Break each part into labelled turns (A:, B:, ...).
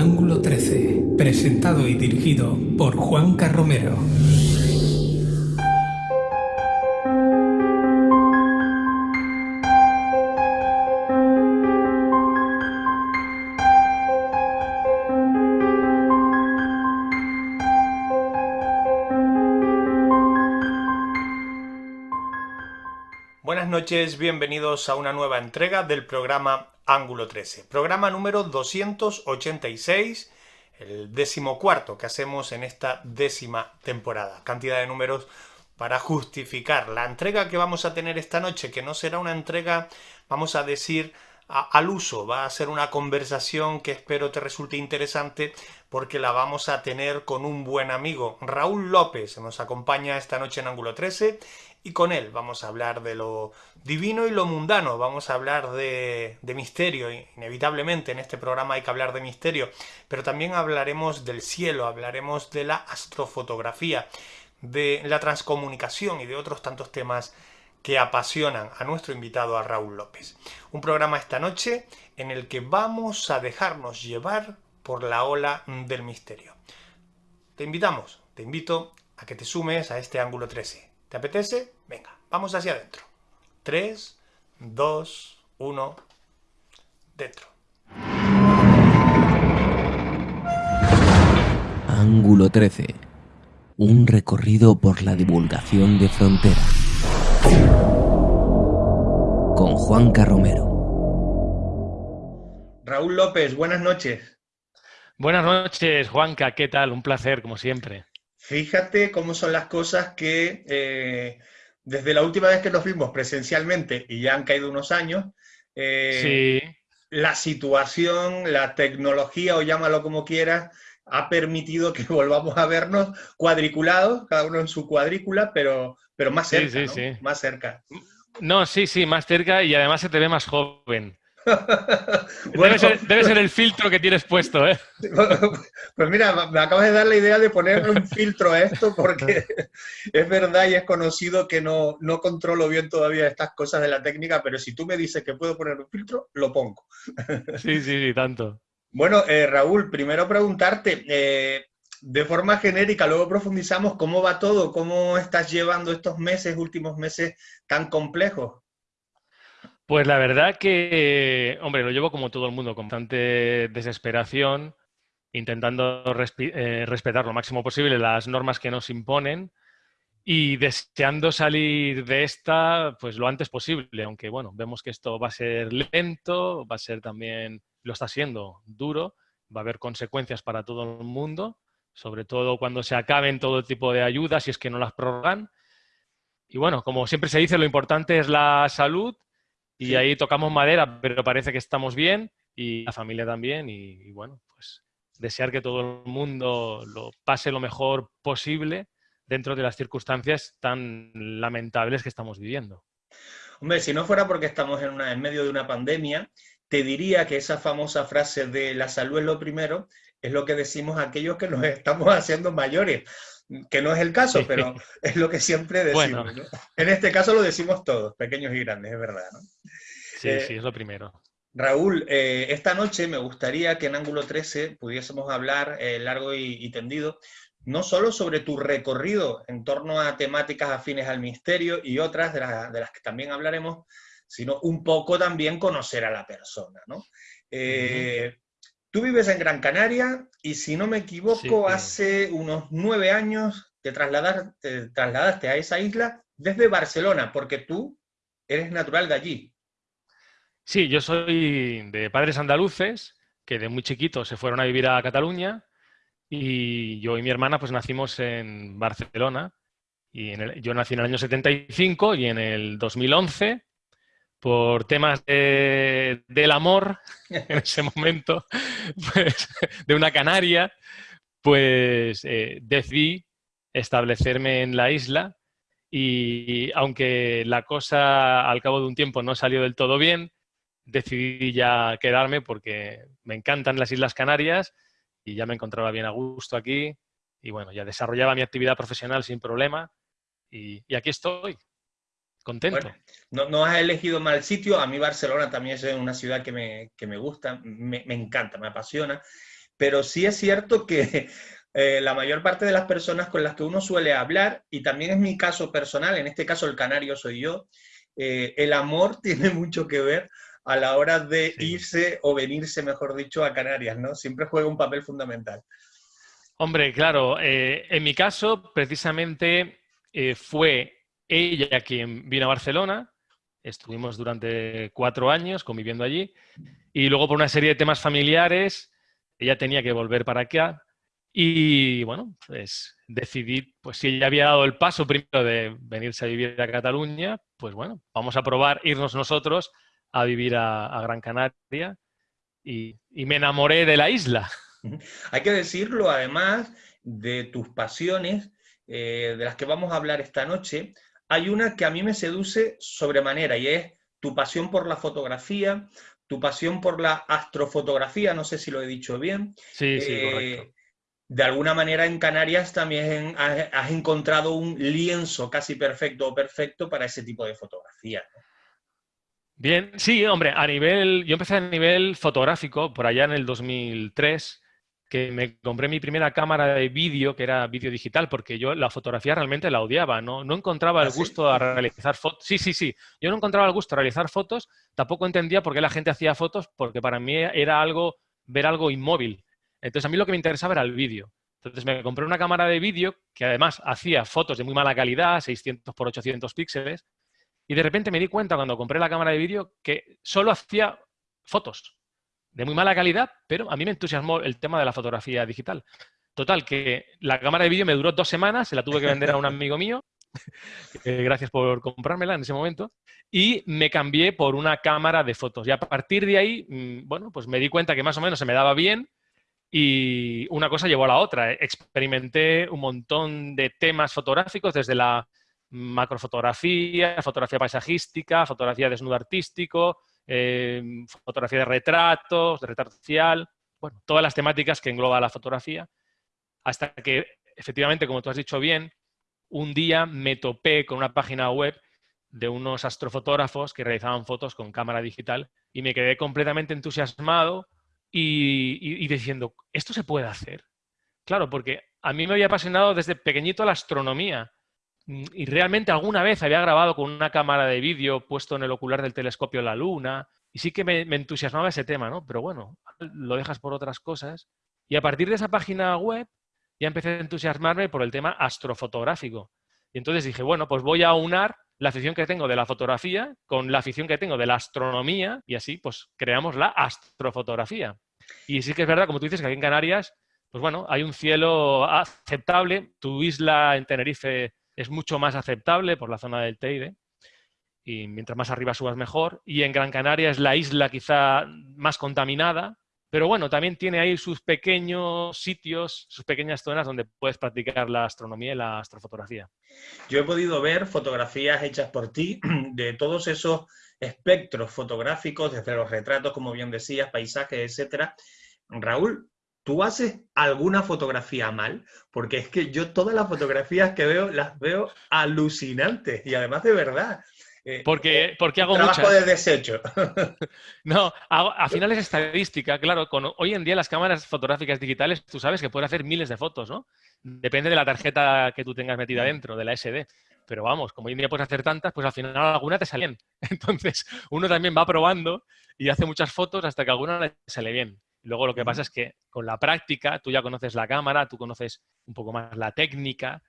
A: Ángulo 13, presentado y dirigido por Juan Carromero.
B: Buenas noches, bienvenidos a una nueva entrega del programa Ángulo 13, programa número 286, el décimo cuarto que hacemos en esta décima temporada. Cantidad de números para justificar la entrega que vamos a tener esta noche, que no será una entrega, vamos a decir, al uso, va a ser una conversación que espero te resulte interesante porque la vamos a tener con un buen amigo, Raúl López, nos acompaña esta noche en Ángulo 13 y con él vamos a hablar de lo divino y lo mundano, vamos a hablar de, misterio, inevitablemente en este programa hay que hablar de misterio, pero también hablaremos del cielo, hablaremos de la astrofotografía, de la transcomunicación y de otros tantos temas que apasionan a nuestro invitado, a Raúl López. Un programa esta noche en el que vamos a dejarnos llevar por la ola del misterio. Te invitamos, te invito a que te sumes a este ángulo 13. ¿Te apetece? Venga, vamos hacia adentro. 3, 2, 1, dentro.
C: Ángulo 13. Un recorrido por la divulgación de fronteras. Con Juan Carromero.
B: Raúl López, buenas noches.
D: Buenas noches, Juanca, ¿qué tal? Un placer, como siempre.
B: Fíjate cómo son las cosas que eh, desde la última vez que nos vimos presencialmente, y ya han caído unos años, eh,
D: Sí,
B: la situación, la tecnología, o llámalo como quieras, ha permitido que volvamos a vernos cuadriculados, cada uno en su cuadrícula, pero, pero más cerca,
D: sí,
B: ¿no?
D: sí.
B: Más cerca.
D: no, sí, sí, más cerca y además se te ve más joven.
B: Bueno,
D: Debe ser, debe ser el filtro que tienes puesto, ¿eh?
B: Pues mira, me acabas de dar la idea de ponerle un filtro a esto porque es verdad y es conocido que no, no controlo bien todavía estas cosas de la técnica, pero si tú me dices que puedo poner un filtro, lo pongo.
D: Sí, sí, sí, tanto.
B: Bueno, eh, Raúl, primero preguntarte, eh, de forma genérica, luego profundizamos, ¿cómo va todo? ¿Cómo estás llevando estos meses, últimos meses tan complejos?
D: Pues la verdad que, hombre, lo llevo como todo el mundo, con bastante desesperación, intentando eh, respetar lo máximo posible las normas que nos imponen y deseando salir de esta pues lo antes posible, aunque bueno, vemos que esto va a ser lento, va a ser también, lo está siendo duro, va a haber consecuencias para todo el mundo, sobre todo cuando se acaben todo tipo de ayudas, si es que no las prorrogan. Y bueno, como siempre se dice, lo importante es la salud y
B: Sí.
D: ahí tocamos madera, pero parece que estamos bien y la familia también. Y, y bueno, pues desear que todo el mundo lo pase lo mejor posible dentro de las circunstancias tan lamentables que estamos viviendo.
B: Hombre, si no fuera porque estamos en, una- en medio de una pandemia, te diría que esa famosa frase de la salud es lo primero es lo que decimos aquellos que nos estamos haciendo mayores, que no es el caso, pero es lo que siempre decimos.
D: Bueno.
B: ¿no? En este caso lo decimos todos, pequeños y grandes, es verdad. ¿no?
D: Sí,
B: Eh,
D: sí, es lo primero.
B: Raúl, eh, esta noche me gustaría que en Ángulo 13 pudiésemos hablar eh, largo y, y tendido, no solo sobre tu recorrido en torno a temáticas afines al misterio y otras de, la- de las que también hablaremos, sino un poco también conocer a la persona, ¿no? Eh, Tú vives en Gran Canaria y si no me equivoco,
D: Sí.
B: hace unos nueve años te, trasladaste a esa isla desde Barcelona, porque tú eres natural de allí.
D: Sí, yo soy de padres andaluces que de muy chiquitos se fueron a vivir a Cataluña y yo y mi hermana pues nacimos en Barcelona y en el- yo nací en el año 75 y en el 2011 por temas de- del amor en ese momento pues, de una canaria pues eh, decidí establecerme en la isla y aunque la cosa al cabo de un tiempo no salió del todo bien, decidí ya quedarme porque me encantan las Islas Canarias y ya me encontraba bien a gusto aquí y bueno, ya desarrollaba mi actividad profesional sin problema y, y aquí estoy, contento.
B: Bueno, no, no has elegido mal sitio. A mí Barcelona también es una ciudad que me, que me gusta, me, me encanta, me apasiona. pero sí es cierto que eh, la mayor parte de las personas con las que uno suele hablar, y también es mi caso personal, en este caso el canario soy yo, eh, el amor tiene mucho que ver a la hora de irse o venirse, mejor dicho, a Canarias, ¿no? Siempre juega un papel fundamental.
D: Hombre, claro, eh, en mi caso, precisamente fue ella quien vino a Barcelona, estuvimos durante cuatro años conviviendo allí, y luego por una serie de temas familiares, ella tenía que volver para acá, y bueno, pues decidí, pues si ella había dado el paso primero de venirse a vivir a Cataluña, pues bueno, vamos a probar irnos nosotros a vivir a, Gran Canaria y, me enamoré de la isla.
B: Hay que decirlo, además de tus pasiones, eh, de las que vamos a hablar esta noche, hay una que a mí me seduce sobremanera y es tu pasión por la fotografía, tu pasión por la astrofotografía, no sé si lo he dicho bien.
D: Sí, sí, eh, correcto
B: de alguna manera en Canarias también has, encontrado un lienzo casi perfecto o perfecto para ese tipo de fotografía.
D: Bien, sí, hombre, a nivel, yo empecé a nivel fotográfico por allá en el 2003, que me compré mi primera cámara de vídeo, que era vídeo digital, porque yo la fotografía realmente la odiaba, no, no encontraba el ¿Ah, gusto a realizar fotos. Sí, sí, sí, yo no encontraba el gusto a realizar fotos, tampoco entendía por qué la gente hacía fotos, porque para mí era algo, ver algo inmóvil. Entonces a mí lo que me interesaba era el vídeo. Entonces me compré una cámara de vídeo que además hacía fotos de muy mala calidad, 600 por 800 píxeles, y de repente me di cuenta cuando compré la cámara de vídeo que solo hacía fotos de muy mala calidad, pero a mí me entusiasmó el tema de la fotografía digital. Total, que la cámara de vídeo me duró dos semanas, se la tuve que vender a un amigo mío, gracias por comprármela en ese momento, y me cambié por una cámara de fotos. Y a partir de ahí, mm, bueno, pues me di cuenta que más o menos se me daba bien, y una cosa llevó a la otra. Experimenté un montón de temas fotográficos, desde la macrofotografía, fotografía paisajística, fotografía de desnudo artístico, em, fotografía de retratos, de retrato social, bueno, todas las temáticas que engloba la fotografía, hasta que, efectivamente, como tú has dicho bien, un día me topé con una página web de unos astrofotógrafos que realizaban fotos con cámara digital y me quedé completamente entusiasmado y, diciendo, ¿esto se puede hacer? Claro, porque a mí me había apasionado desde pequeñito la astronomía y realmente alguna vez había grabado con una cámara de vídeo puesto en el ocular del telescopio la luna y sí que me, entusiasmaba ese tema, ¿no? Pero bueno, lo dejas por otras cosas y a partir de esa página web ya empecé a entusiasmarme por el tema astrofotográfico. Y entonces dije, bueno, pues voy a unar la afición que tengo de la fotografía con la afición que tengo de la astronomía y así pues creamos la astrofotografía. Y sí que es verdad, como tú dices, que aquí en Canarias, pues bueno, hay un cielo aceptable. Tu isla en Tenerife es mucho más aceptable por la zona del Teide y mientras más arriba subas mejor. Y en Gran Canaria es la isla quizá más contaminada, pero bueno, también tiene ahí sus pequeños sitios, sus pequeñas zonas donde puedes practicar la astronomía y la astrofotografía.
B: Yo he podido ver fotografías hechas por ti de todos esos espectros fotográficos, desde los retratos, como bien decías, paisajes, etcétera. Raúl, ¿tú haces alguna fotografía mal? Porque es que yo todas las fotografías que veo las veo alucinantes y además de verdad.
D: Eh, porque, eh, porque hago
B: trabajo de desecho.
D: no, al final es estadística, claro. Con, hoy en día las cámaras fotográficas digitales, tú sabes que puedes hacer miles de fotos, ¿no? Depende de la tarjeta que tú tengas metida dentro, de la SD. Pero vamos, como hoy en día puedes hacer tantas, pues al final alguna te sale bien. Entonces, uno también va probando y hace muchas fotos hasta que alguna le sale bien. Luego lo que pasa es que con la práctica tú ya conoces la cámara, tú conoces un poco más la técnica,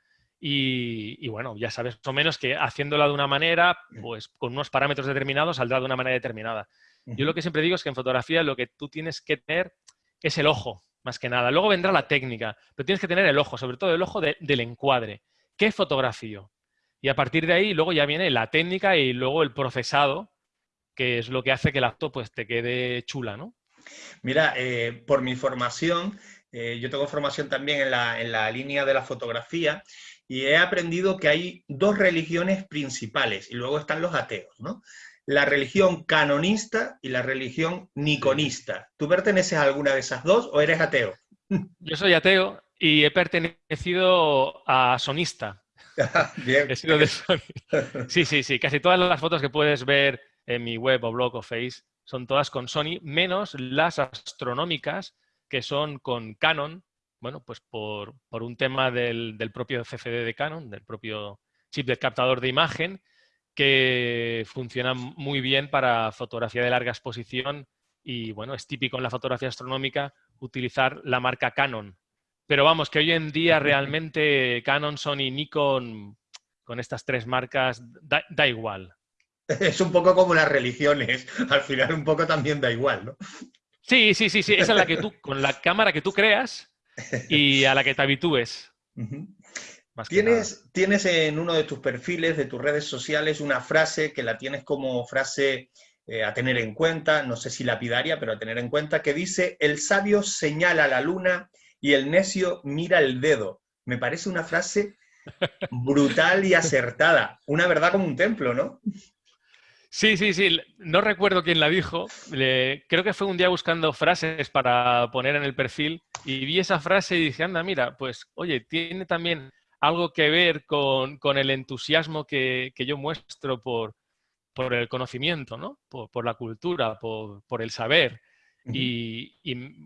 D: y, bueno, ya sabes más o menos que haciéndola de una manera, pues con unos parámetros determinados saldrá de una manera determinada. Yo lo que siempre digo es que en fotografía lo que tú tienes que tener es el ojo, más que nada. Luego vendrá la técnica, pero tienes que tener el ojo, sobre todo el ojo del encuadre. ¿Qué fotografío? Y a partir de ahí luego ya viene la técnica y luego el procesado, que es lo que hace que el acto pues, te quede chula, ¿no?
B: Mira, eh, por mi formación, eh, yo tengo formación también en la, en la línea de la fotografía y he aprendido que hay dos religiones principales y luego están los ateos, ¿no? La religión canonista y la religión niconista. ¿Tú perteneces a alguna de esas dos o eres ateo?
D: Yo soy ateo y he pertenecido a sonista.
B: Bien.
D: He sido de. Sí, sí, sí. Casi todas las fotos que puedes ver en mi web o blog o face son todas con Sony, menos las astronómicas que son con Canon, bueno, pues por, un tema del, propio CFD de Canon, del propio chip de captador de imagen, que funciona muy bien para fotografía de larga exposición y, bueno, es típico en la fotografía astronómica utilizar la marca Canon. Pero vamos, que hoy en día realmente Canon, Sony, Nikon, con estas tres marcas, da, da igual.
B: Es un poco como las religiones, al final un poco también da igual, ¿no?
D: Sí, sí, sí, sí, esa es la que tú, con la cámara que tú creas, y a la que te habitúes.
B: ¿Tienes, tienes en uno de tus perfiles, de tus redes sociales, una frase que la tienes como frase eh, a tener en cuenta, no sé si lapidaria, pero a tener en cuenta, que dice, el sabio señala la luna y el necio mira el dedo. Me parece una frase brutal y acertada. Una verdad como un templo, ¿no?
D: Sí, sí, sí. No recuerdo quién la dijo. creo que fue un día buscando frases para poner en el perfil y vi esa frase y dije, anda, mira, pues oye, tiene también algo que ver con, el entusiasmo que, yo muestro por, por, el conocimiento, ¿no? Por, la cultura, por, el saber. y,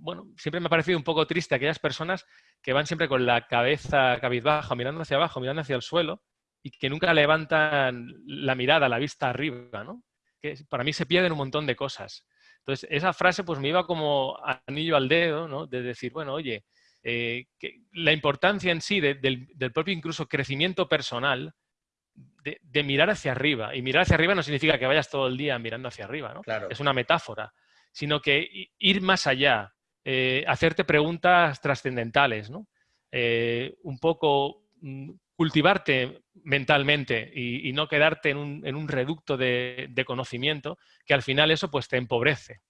D: bueno, siempre me ha parecido un poco triste aquellas personas que van siempre con la cabeza cabizbaja, mirando hacia abajo, mirando hacia el suelo, y que nunca levantan la mirada, la vista arriba, ¿no? Que para mí se pierden un montón de cosas. Entonces, esa frase pues me iba como anillo al dedo, ¿no? De decir, bueno, oye, eh, que la importancia en sí del, propio incluso crecimiento personal, de, mirar hacia arriba. Y mirar hacia arriba no significa que vayas todo el día mirando hacia arriba, ¿no?
B: Claro.
D: Es una metáfora. Sino que ir más allá, eh, hacerte preguntas trascendentales, ¿no? Eh, un poco mm, cultivarte mentalmente y, no quedarte en un, reducto de, conocimiento, que al final eso pues te empobrece.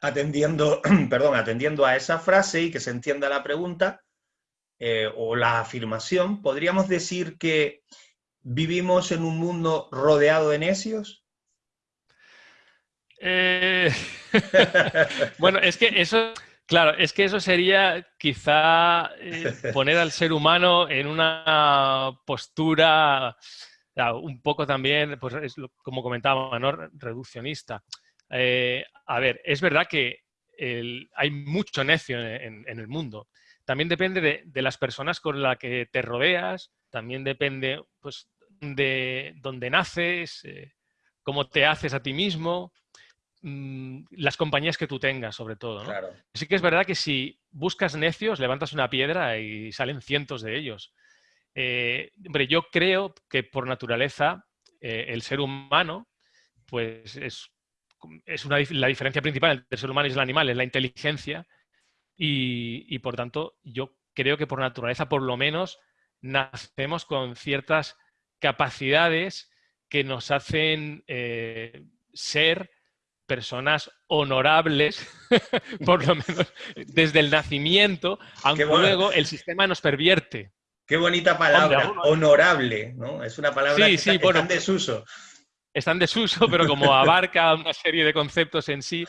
B: Atendiendo, perdón, atendiendo a esa frase y que se entienda la pregunta eh, o la afirmación, ¿podríamos decir que vivimos en un mundo rodeado de necios?
D: Eh, bueno, es que eso Claro, es que eso sería quizá eh, poner al ser humano en una postura un poco también, pues como comentaba, ¿no? reduccionista. Eh, a ver, es verdad que hay mucho necio en, el mundo. También depende de, las personas con las que te rodeas, también depende pues, de dónde naces, eh, cómo te haces a ti mismo, Mm, las compañías que tú tengas, sobre todo. ¿no? Sí que es verdad que si buscas necios, levantas una piedra y salen cientos de ellos. Eh, hombre, yo creo que por naturaleza eh, el ser humano, pues es, es una, la diferencia principal entre el ser humano y el animal, es la inteligencia. Y, por tanto, yo creo que por naturaleza, por lo menos, nacemos con ciertas capacidades que nos hacen eh, ser personas honorables, por lo menos desde el nacimiento, aunque luego el sistema nos pervierte.
B: Qué bonita palabra, honorable, ¿no? Es una palabra que está, en desuso.
D: Está en desuso, pero como abarca una serie de conceptos en sí.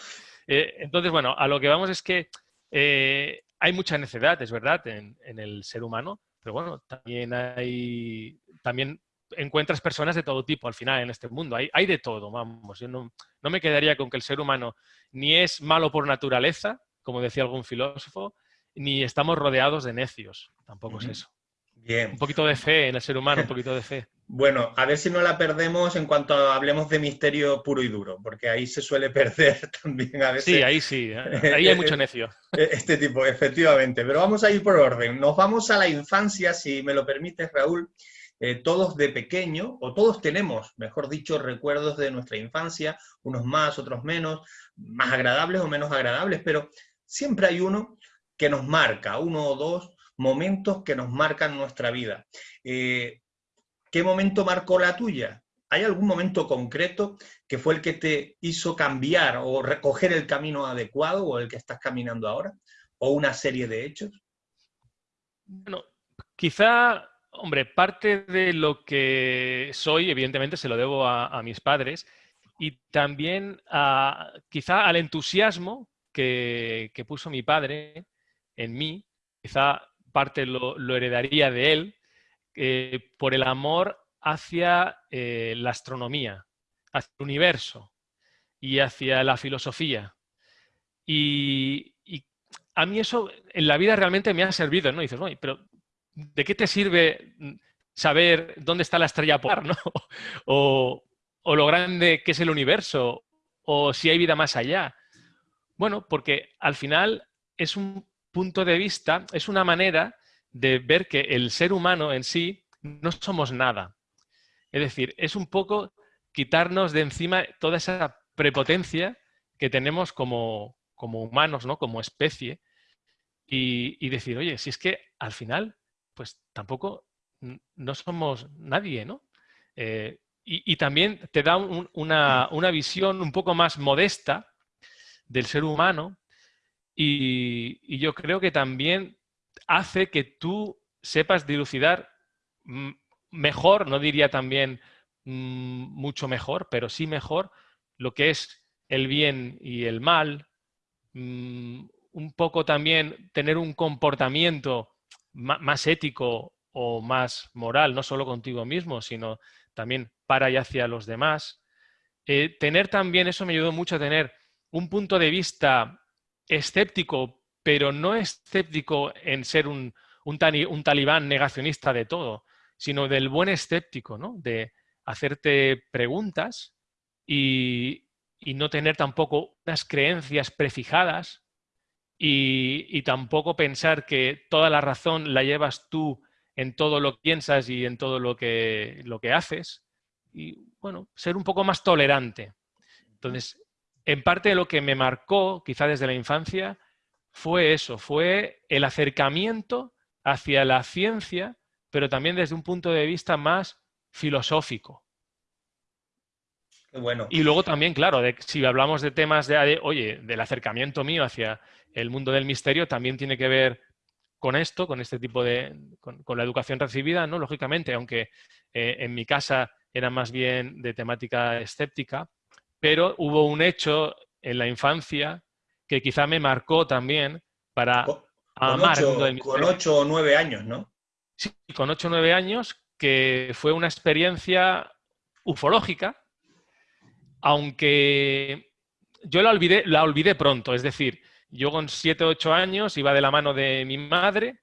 D: Eh, entonces, bueno, a lo que vamos es que eh, hay mucha necedad, es verdad, en, en, el ser humano, pero bueno, también hay, también encuentras personas de todo tipo al final en este mundo. Hay, hay de todo, vamos. Yo no, me quedaría con que el ser humano ni es malo por naturaleza, como decía algún filósofo, ni estamos rodeados de necios. Tampoco es eso.
B: Bien.
D: Un poquito de fe en el ser humano, un poquito de fe.
B: Bueno, a ver si no la perdemos en cuanto hablemos de misterio puro y duro, porque ahí se suele perder también a veces.
D: Sí, ahí sí, ¿eh? ahí hay mucho necio.
B: Este tipo, efectivamente. Pero vamos a ir por orden. Nos vamos a la infancia, si me lo permites, Raúl. Eh, todos de pequeño, o todos tenemos, mejor dicho, recuerdos de nuestra infancia, unos más, otros menos, más agradables o menos agradables, pero siempre hay uno que nos marca, uno o dos momentos que nos marcan nuestra vida. Eh, ¿Qué momento marcó la tuya? ¿Hay algún momento concreto que fue el que te hizo cambiar o recoger el camino adecuado o el que estás caminando ahora? ¿O una serie de hechos?
D: Bueno, quizá Hombre, parte de lo que soy, evidentemente, se lo debo a, mis padres y también a, quizá al entusiasmo que, puso mi padre en mí, quizá parte lo, heredaría de él, eh, por el amor hacia eh, la astronomía, hacia el universo y hacia la filosofía. Y, a mí eso en la vida realmente me ha servido, ¿no? dices, pero ¿de qué te sirve saber dónde está la estrella polar, ¿no? O, o lo grande que es el universo, o si hay vida más allá. Bueno, porque al final es un punto de vista, es una manera de ver que el ser humano en sí no somos nada. Es decir, es un poco quitarnos de encima toda esa prepotencia que tenemos como, como humanos, ¿no? como especie, y, decir, oye, si es que al final, pues tampoco no somos nadie, ¿no? Eh, y, también te da una, una, visión un poco más modesta del ser humano y, yo creo que también hace que tú sepas dilucidar mejor, no diría también mm, mucho mejor, pero sí mejor lo que es el bien y el mal, mm, un poco también tener un comportamiento más ético o más moral, no solo contigo mismo, sino también para y hacia los demás. Eh, tener también, eso me ayudó mucho a tener un punto de vista escéptico, pero no escéptico en ser un, un, talibán negacionista de todo, sino del buen escéptico, ¿no? de hacerte preguntas y, no tener tampoco unas creencias prefijadas y, tampoco pensar que toda la razón la llevas tú en todo lo que piensas y en todo lo que, lo que haces. Y bueno, ser un poco más tolerante. Entonces, en parte lo que me marcó, quizá desde la infancia, fue eso, fue el acercamiento hacia la ciencia, pero también desde un punto de vista más filosófico.
B: Bueno.
D: Y luego también, claro, si hablamos de temas de, oye, del acercamiento mío hacia el mundo del misterio, también tiene que ver con esto, con este tipo de, con, la educación recibida, ¿no? Lógicamente, aunque eh, en mi casa era más bien de temática escéptica, pero hubo un hecho en la infancia que quizá me marcó también para
B: amar Con ocho o nueve años, ¿no?
D: Sí, con ocho o nueve años, que fue una experiencia ufológica, aunque yo la olvidé, la olvidé pronto, es decir, yo con siete o ocho años iba de la mano de mi madre,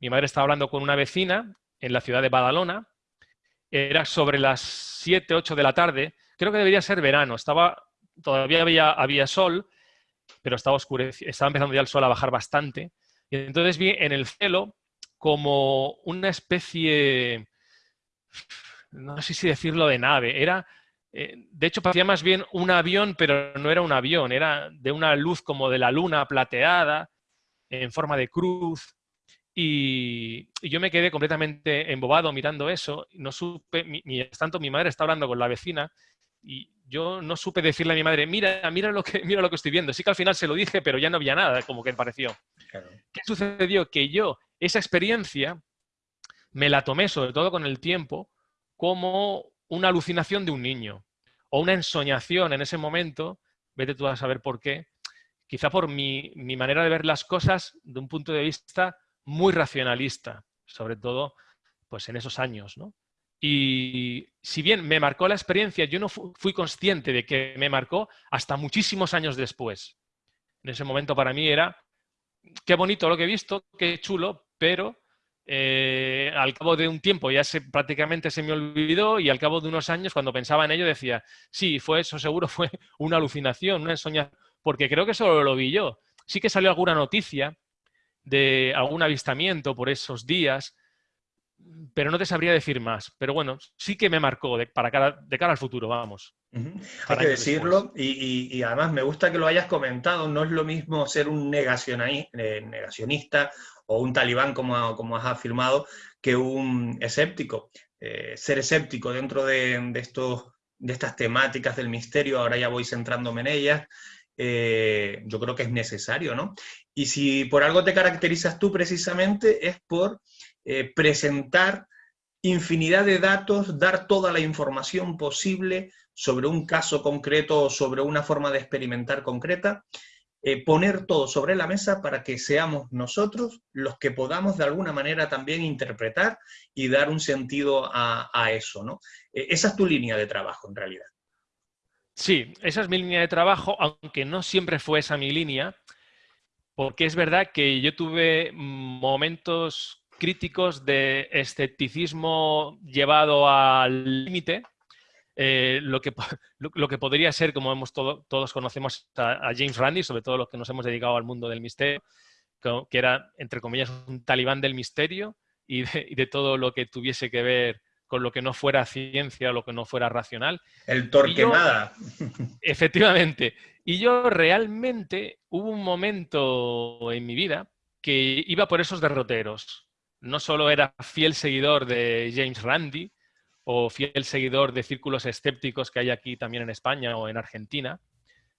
D: mi madre estaba hablando con una vecina en la ciudad de Badalona, era sobre las siete, ocho de la tarde, creo que debería ser verano. Estaba, todavía había, había sol, pero estaba oscureciendo, estaba empezando ya el sol a bajar bastante. Y entonces vi en el cielo como una especie, no sé si decirlo de nave, era, eh, de hecho parecía más bien un avión, pero no era un avión, era de una luz como de la luna plateada, en forma de cruz. Y, yo me quedé completamente embobado mirando eso. No supe, tanto mi madre está hablando con la vecina y yo no supe decirle a mi madre, mira, mira lo que, mira lo que estoy viendo. Sí que al final se lo dije, pero ya no había nada, como que pareció. ¿Qué sucedió? Que yo, esa experiencia, me la tomé, sobre todo con el tiempo, como una alucinación de un niño o una ensoñación en ese momento, vete tú a saber por qué, quizá por mi, mi manera de ver las cosas de un punto de vista muy racionalista, sobre todo pues en esos años, ¿no? Y si bien me marcó la experiencia, yo no fui consciente de que me marcó hasta muchísimos años después. En ese momento para mí era, qué bonito lo que he visto, qué chulo, pero eh, al cabo de un tiempo ya se, prácticamente se me olvidó y al cabo de unos años cuando pensaba en ello decía, sí, fue eso, seguro fue una alucinación, una ensoñación, porque creo que solo lo vi yo. Sí que salió alguna noticia de algún avistamiento por esos días, pero no te sabría decir más. Pero bueno, sí que me marcó de, para cara, de cara al futuro, vamos.
B: Hay que decirlo, y, además me gusta que lo hayas comentado, no es lo mismo ser un eh, negacionista o un talibán, como, como has afirmado, que un escéptico. Eh, ser escéptico dentro de, estos, de estas temáticas del misterio, ahora ya voy centrándome en ellas, eh, yo creo que es necesario, ¿no? Y si por algo te caracterizas tú precisamente es por eh, presentar infinidad de datos, dar toda la información posible sobre un caso concreto o sobre una forma de experimentar concreta, eh, poner todo sobre la mesa para que seamos nosotros los que podamos de alguna manera también interpretar y dar un sentido a, eso. ¿no? Eh, esa es tu línea de trabajo en realidad.
D: Sí, esa es mi línea de trabajo, aunque no siempre fue esa mi línea, porque es verdad que yo tuve momentos críticos de escepticismo llevado al límite, eh, lo, que, lo, que podría ser, como hemos todos conocemos a, James Randi, sobre todo los que nos hemos dedicado al mundo del misterio, que, era, entre comillas, un talibán del misterio y de, todo lo que tuviese que ver con lo que no fuera ciencia o lo que no fuera racional.
B: El Torquemada.
D: efectivamente. Y yo realmente hubo un momento en mi vida que iba por esos derroteros. No solo era fiel seguidor de James Randi, o fiel seguidor de círculos escépticos que hay aquí también en España o en Argentina,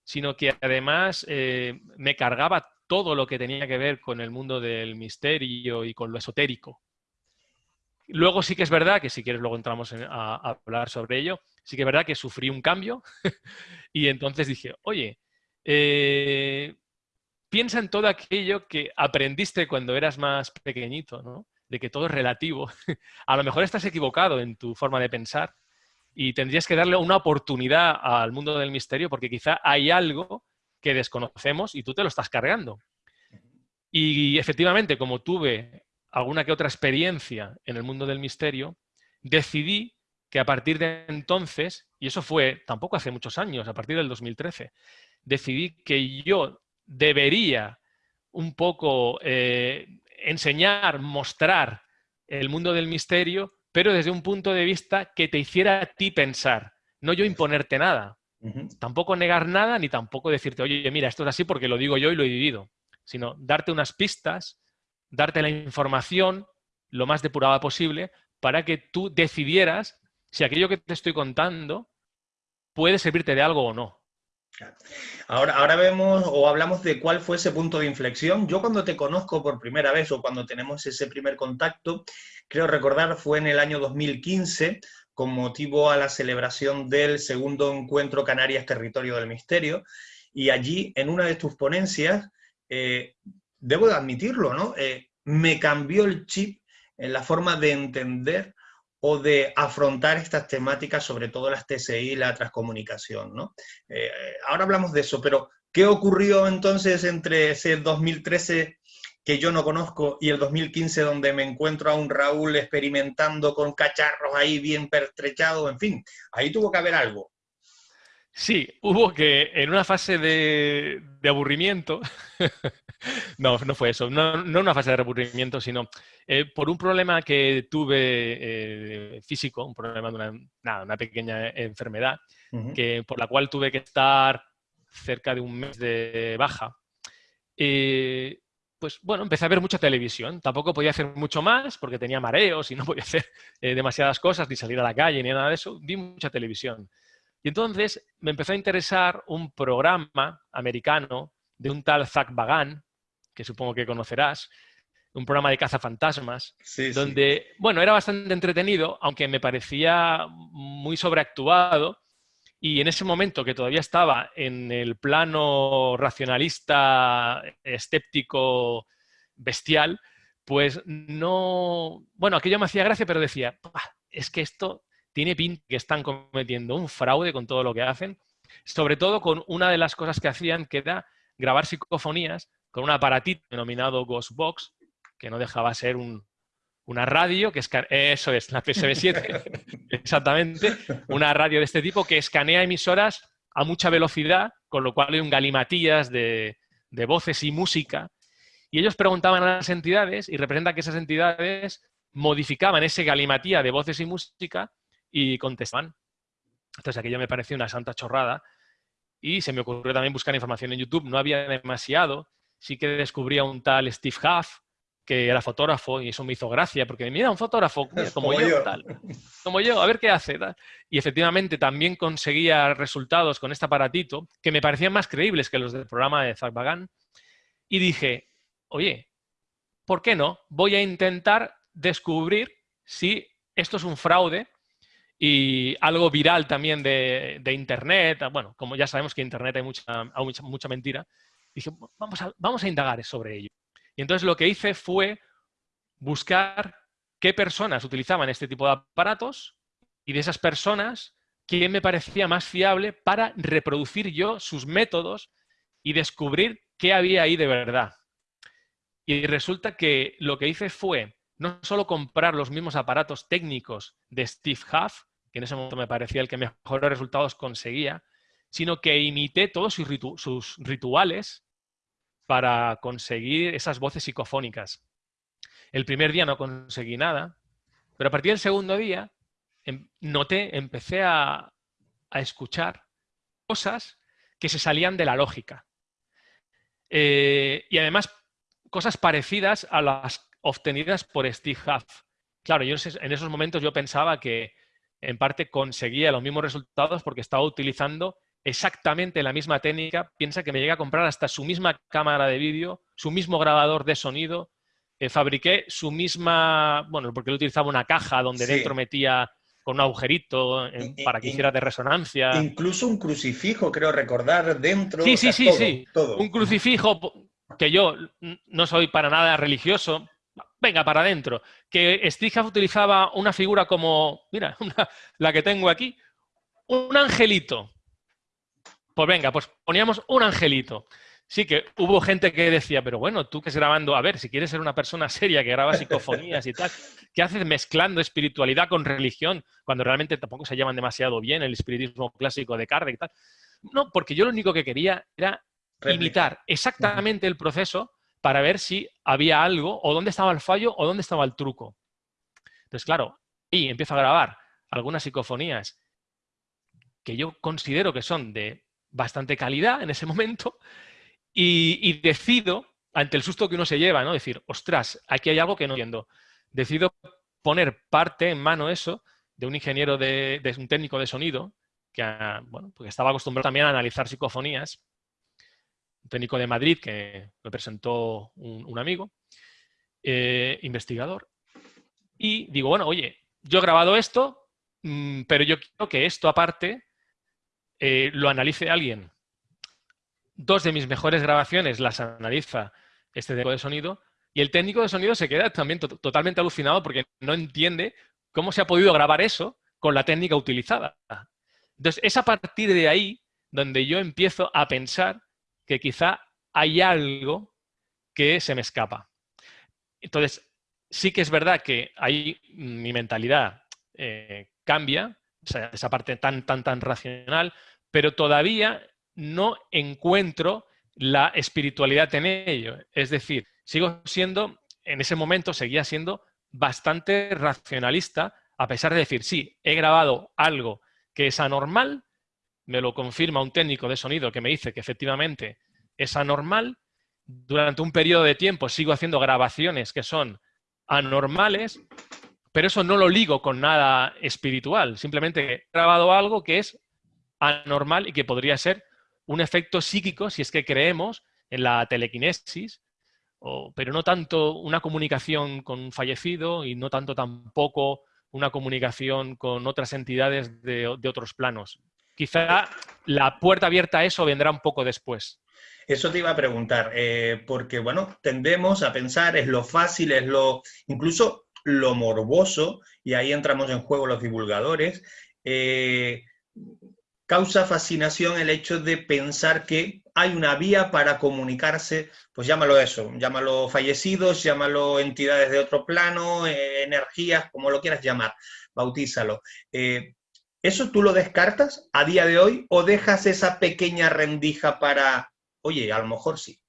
D: sino que además eh, me cargaba todo lo que tenía que ver con el mundo del misterio y con lo esotérico. Luego sí que es verdad que si quieres luego entramos a, hablar sobre ello, sí que es verdad que sufrí un cambio y entonces dije, oye, eh, piensa en todo aquello que aprendiste cuando eras más pequeñito, ¿no? De que todo es relativo. a lo mejor estás equivocado en tu forma de pensar y tendrías que darle una oportunidad al mundo del misterio porque quizá hay algo que desconocemos y tú te lo estás cargando. Y efectivamente, como tuve alguna que otra experiencia en el mundo del misterio, decidí que a partir de entonces, y eso fue tampoco hace muchos años, a partir del 2013, decidí que yo debería un poco eh, enseñar, mostrar el mundo del misterio, pero desde un punto de vista que te hiciera a ti pensar, no yo imponerte nada. Tampoco negar nada, ni tampoco decirte, oye, mira, esto es así porque lo digo yo y lo he vivido, sino darte unas pistas, darte la información lo más depurada posible para que tú decidieras si aquello que te estoy contando puede servirte de algo o no.
B: Ahora, ahora vemos o hablamos de cuál fue ese punto de inflexión. Yo cuando te conozco por primera vez o cuando tenemos ese primer contacto, creo recordar fue en el año 2015 con motivo a la celebración del segundo encuentro Canarias Territorio del Misterio. Y allí, en una de tus ponencias, eh, debo de admitirlo, ¿no? Eh, me cambió el chip en la forma de entender o de afrontar estas temáticas, sobre todo las TCI y la transcomunicación. ¿no? Eh, ahora hablamos de eso, pero ¿qué ocurrió entonces entre ese 2013 que yo no conozco y el 2015 donde me encuentro a un Raúl experimentando con cacharros ahí bien pertrechados? En fin, ahí tuvo que haber algo.
D: Sí, hubo que en una fase de, aburrimiento, no, no fue eso, no, no, una fase de aburrimiento, sino eh, por un problema que tuve eh, físico, un problema de una, una pequeña enfermedad, que, por la cual tuve que estar cerca de un mes de baja. Eh, pues bueno, empecé a ver mucha televisión. Tampoco podía hacer mucho más porque tenía mareos y no podía hacer demasiadas cosas, ni salir a la calle, ni nada de eso. Vi mucha televisión. Y entonces me empezó a interesar un programa americano de un tal Zach Bagan, que supongo que conocerás, un programa de cazafantasmas, donde, bueno, era bastante entretenido, aunque me parecía muy sobreactuado, y en ese momento que todavía estaba en el plano racionalista, escéptico, bestial, pues no... Bueno, aquello me hacía gracia, pero decía, es que esto tiene pinta que están cometiendo un fraude con todo lo que hacen, sobre todo con una de las cosas que hacían, que era grabar psicofonías con un aparatito denominado Ghostbox, que no dejaba ser una radio, que es eso es, la PSB7, exactamente, una radio de este tipo que escanea emisoras a mucha velocidad, con lo cual hay un galimatías de, de voces y música. Y ellos preguntaban a las entidades y representan que esas entidades modificaban ese galimatía de voces y música y contestaban. Entonces aquello me pareció una santa chorrada y se me ocurrió también buscar información en YouTube. No había demasiado. Sí que descubría un tal Steve Huff, que era fotógrafo, y eso me hizo gracia, porque mira, un fotógrafo como, yo, Tal, como yo, a ver qué hace. Y efectivamente también conseguía resultados con este aparatito que me parecían más creíbles que los del programa de Zach Bagan. Y dije, oye, ¿por qué no? Voy a intentar descubrir si esto es un fraude y algo viral también de, Internet. Bueno, como ya sabemos que en Internet hay mucha, mucha, mucha mentira. Dije, vamos a, vamos a indagar sobre ello. Y entonces lo que hice fue buscar qué personas utilizaban este tipo de aparatos y de esas personas, quién me parecía más fiable para reproducir yo sus métodos y descubrir qué había ahí de verdad. Y resulta que lo que hice fue no solo comprar los mismos aparatos técnicos de Steve Huff, que en ese momento me parecía el que mejores resultados conseguía, sino que imité todos sus, rituales para conseguir esas voces psicofónicas. El primer día no conseguí nada, pero a partir del segundo día em, noté, empecé a, escuchar cosas que se salían de la lógica. Eh, y además cosas parecidas a las obtenidas por Steve Huff. Claro, yo en esos momentos yo pensaba que en parte conseguía los mismos resultados porque estaba utilizando exactamente la misma técnica. Piensa que me llegué a comprar hasta su misma cámara de vídeo, su mismo grabador de sonido. Eh, fabriqué su misma, bueno, porque él utilizaba una caja donde dentro metía con un agujerito para que hiciera de resonancia.
B: Incluso un crucifijo, creo recordar, dentro.
D: Sí, sí, sí, sí. Un crucifijo que yo no soy para nada religioso, venga, para adentro. Que Steve utilizaba una figura como, mira, la que tengo aquí, un angelito. Pues venga, pues poníamos un angelito. Sí que hubo gente que decía, pero bueno, tú que es grabando, a ver, si quieres ser una persona seria que graba psicofonías y tal, ¿qué haces mezclando espiritualidad con religión cuando realmente tampoco se llaman demasiado bien el espiritismo clásico de Kardec y tal? No, porque yo lo único que quería era imitar exactamente el proceso para ver si había algo o dónde estaba el fallo o dónde estaba el truco. Entonces, claro, y empiezo a grabar algunas psicofonías que yo considero que son de bastante calidad en ese momento y, decido, ante el susto que uno se lleva, ¿no? decir, ostras, aquí hay algo que no entiendo. Decido poner parte en mano eso de un ingeniero, de, un técnico de sonido, que bueno, porque estaba acostumbrado también a analizar psicofonías, un técnico de Madrid que me presentó un, amigo, eh, investigador, y digo, bueno, oye, yo he grabado esto, mm, pero yo quiero que esto aparte eh, lo analice alguien. Dos de mis mejores grabaciones las analiza este técnico de sonido y el técnico de sonido se queda también totalmente alucinado porque no entiende cómo se ha podido grabar eso con la técnica utilizada. Entonces, es a partir de ahí donde yo empiezo a pensar que quizá hay algo que se me escapa. Entonces, sí que es verdad que ahí mi mentalidad eh, cambia, esa parte tan, tan, tan racional, pero todavía no encuentro la espiritualidad en ello. Es decir, sigo siendo, en ese momento seguía siendo bastante racionalista, a pesar de decir, sí, he grabado algo que es anormal, me lo confirma un técnico de sonido que me dice que efectivamente es anormal. Durante un periodo de tiempo sigo haciendo grabaciones que son anormales, pero eso no lo ligo con nada espiritual. Simplemente he grabado algo que es anormal y que podría ser un efecto psíquico si es que creemos en la telequinesis, pero no tanto una comunicación con un fallecido y no tanto tampoco una comunicación con otras entidades de, otros planos. Quizá la puerta abierta a eso vendrá un poco después.
B: Eso te iba a preguntar, eh, porque bueno, tendemos a pensar, es lo fácil, es lo, incluso lo morboso, y ahí entramos en juego los divulgadores, eh, causa fascinación el hecho de pensar que hay una vía para comunicarse, pues llámalo eso, llámalo fallecidos, llámalo entidades de otro plano, eh, energías, como lo quieras llamar, bautízalo. ¿Eso tú lo descartas a día de hoy o dejas esa pequeña rendija para, oye, a lo mejor sí?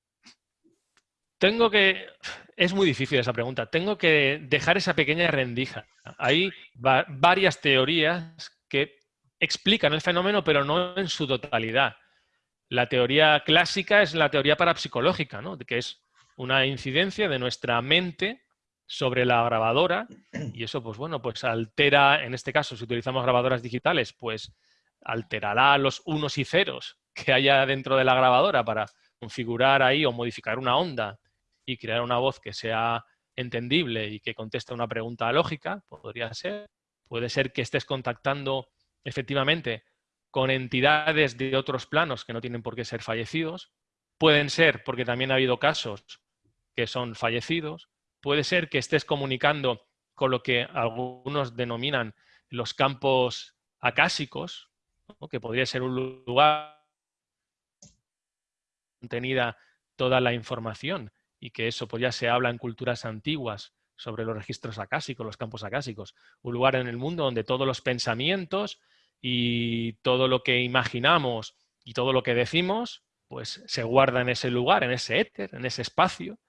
D: Tengo que... Es muy difícil esa pregunta. Tengo que dejar esa pequeña rendija. Hay varias teorías que explican el fenómeno, pero no en su totalidad. La teoría clásica es la teoría parapsicológica, ¿no? que es una incidencia de nuestra mente sobre la grabadora y eso, pues bueno, pues altera, en este caso, si utilizamos grabadoras digitales, pues alterará los unos y ceros que haya dentro de la grabadora para configurar ahí o modificar una onda y crear una voz que sea entendible y que conteste una pregunta lógica, podría ser. Puede ser que estés contactando efectivamente con entidades de otros planos que no tienen por qué ser fallecidos. Pueden ser porque también ha habido casos que son fallecidos puede ser que estés comunicando con lo que algunos denominan los campos acásicos, que podría ser un lugar contenida toda la información y que eso pues ya se habla en culturas antiguas sobre los registros acásicos, los campos acásicos, un lugar en el mundo donde todos los pensamientos y todo lo que imaginamos y todo lo que decimos, pues se guarda en ese lugar, en ese éter, en ese espacio,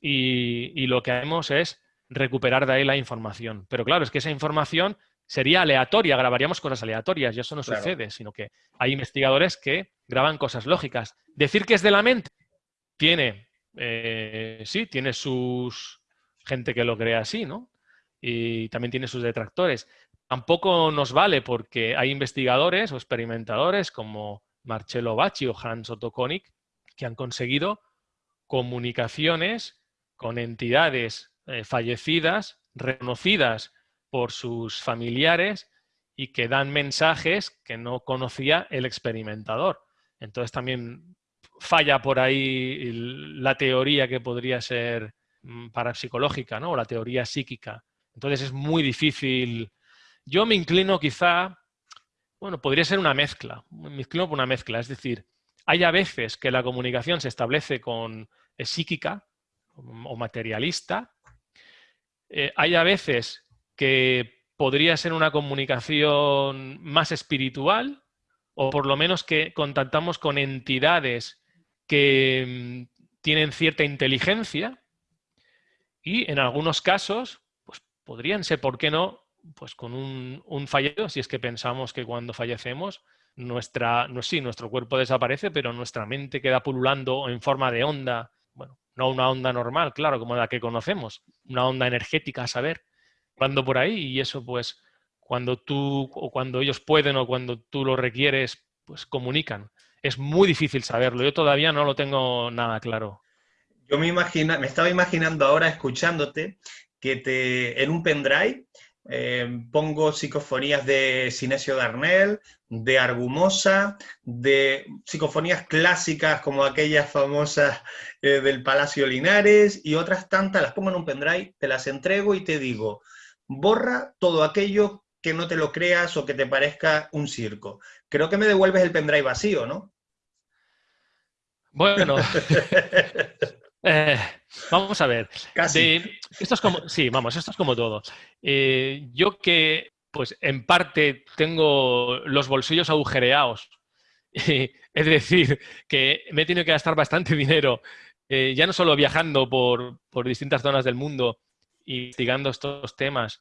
D: y, lo que hacemos es recuperar de ahí la información. Pero claro, es que esa información sería aleatoria, grabaríamos cosas aleatorias y eso no sucede, sino que hay investigadores que graban cosas lógicas. Decir que es de la mente tiene, eh, sí, tiene sus gente que lo crea así, ¿no? Y también tiene sus detractores. Tampoco nos vale porque hay investigadores o experimentadores como Marcello Bacci o Hans Otto Konig que han conseguido comunicaciones con entidades eh, fallecidas, reconocidas por sus familiares y que dan mensajes que no conocía el experimentador. Entonces también falla por ahí la teoría que podría ser mm, parapsicológica, ¿no? O la teoría psíquica. Entonces es muy difícil. Yo me inclino quizá, bueno, podría ser una mezcla, me inclino por una mezcla, es decir, hay a veces que la comunicación se establece con psíquica o materialista, eh, hay a veces que podría ser una comunicación más espiritual, o por lo menos que contactamos con entidades que mm, tienen cierta inteligencia y en algunos casos pues, podrían ser, ¿por qué no?, pues con un, un fallecido, si es que pensamos que cuando fallecemos nuestra, no, sí, nuestro cuerpo desaparece, pero nuestra mente queda pululando en forma de onda, no una onda normal, claro, como la que conocemos, una onda energética, a saber, cuando por ahí y eso pues cuando tú o cuando ellos pueden o cuando tú lo requieres, pues comunican. Es muy difícil saberlo, yo todavía no lo tengo nada claro.
B: Yo me, imagina, me estaba imaginando ahora escuchándote que te, en un pendrive eh, pongo psicofonías de Sinesio Darnell, de Argumosa, de psicofonías clásicas como aquellas famosas eh, del Palacio Linares y otras tantas, las pongo en un pendrive, te las entrego y te digo, borra todo aquello que no te lo creas o que te parezca un circo. Creo que me devuelves el pendrive vacío, ¿no?
D: Bueno, eh, vamos a ver. esto es como, sí, vamos, esto es como todo. Eh, yo que, pues en parte tengo los bolsillos agujereados, es decir, que me he tenido que gastar bastante dinero, eh, ya no solo viajando por, por distintas zonas del mundo, investigando estos temas,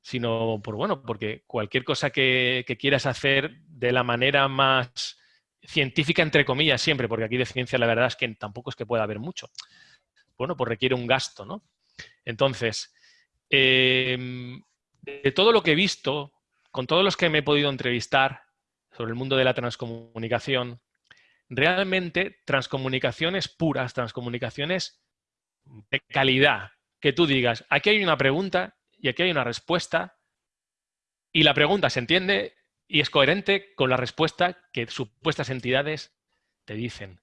D: sino por bueno, porque cualquier cosa que, quieras hacer de la manera más científica, entre comillas, siempre, porque aquí de ciencia la verdad es que tampoco es que pueda haber mucho. Bueno, pues requiere un gasto, ¿no? Entonces, em, de todo lo que he visto, con todos los que me he podido entrevistar sobre el mundo de la transcomunicación, realmente transcomunicaciones puras, transcomunicaciones de calidad, que tú digas, aquí hay una pregunta y aquí hay una respuesta, y la pregunta se entiende y es coherente con la respuesta que supuestas entidades te dicen.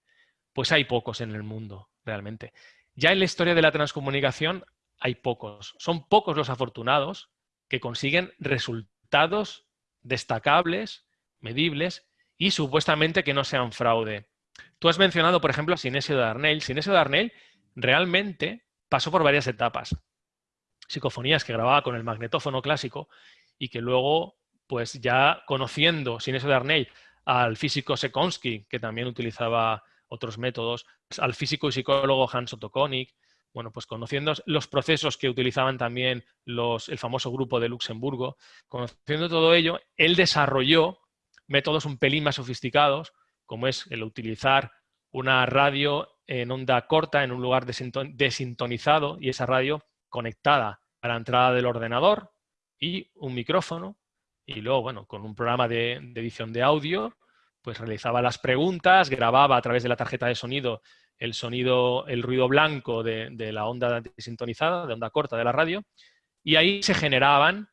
D: Pues hay pocos en el mundo, realmente. Ya en la historia de la transcomunicación hay pocos. Son pocos los afortunados que consiguen resultados destacables, medibles y supuestamente que no sean fraude. Tú has mencionado, por ejemplo, a Sinesio de Arnell. Sinesio de Arnell realmente pasó por varias etapas. Psicofonías que grababa con el magnetófono clásico y que luego, pues ya conociendo, sin eso de Arney, al físico Sekonsky, que también utilizaba otros métodos, al físico y psicólogo Hans Otto Konig, bueno, pues conociendo los procesos que utilizaban también los, el famoso grupo de Luxemburgo, conociendo todo ello, él desarrolló métodos un pelín más sofisticados, como es el utilizar una radio en onda corta en un lugar desintonizado y esa radio conectada a la entrada del ordenador y un micrófono y luego, bueno, con un programa de, edición de audio, pues realizaba las preguntas, grababa a través de la tarjeta de sonido el sonido, el ruido blanco de, la onda desintonizada, de onda corta de la radio, y ahí se generaban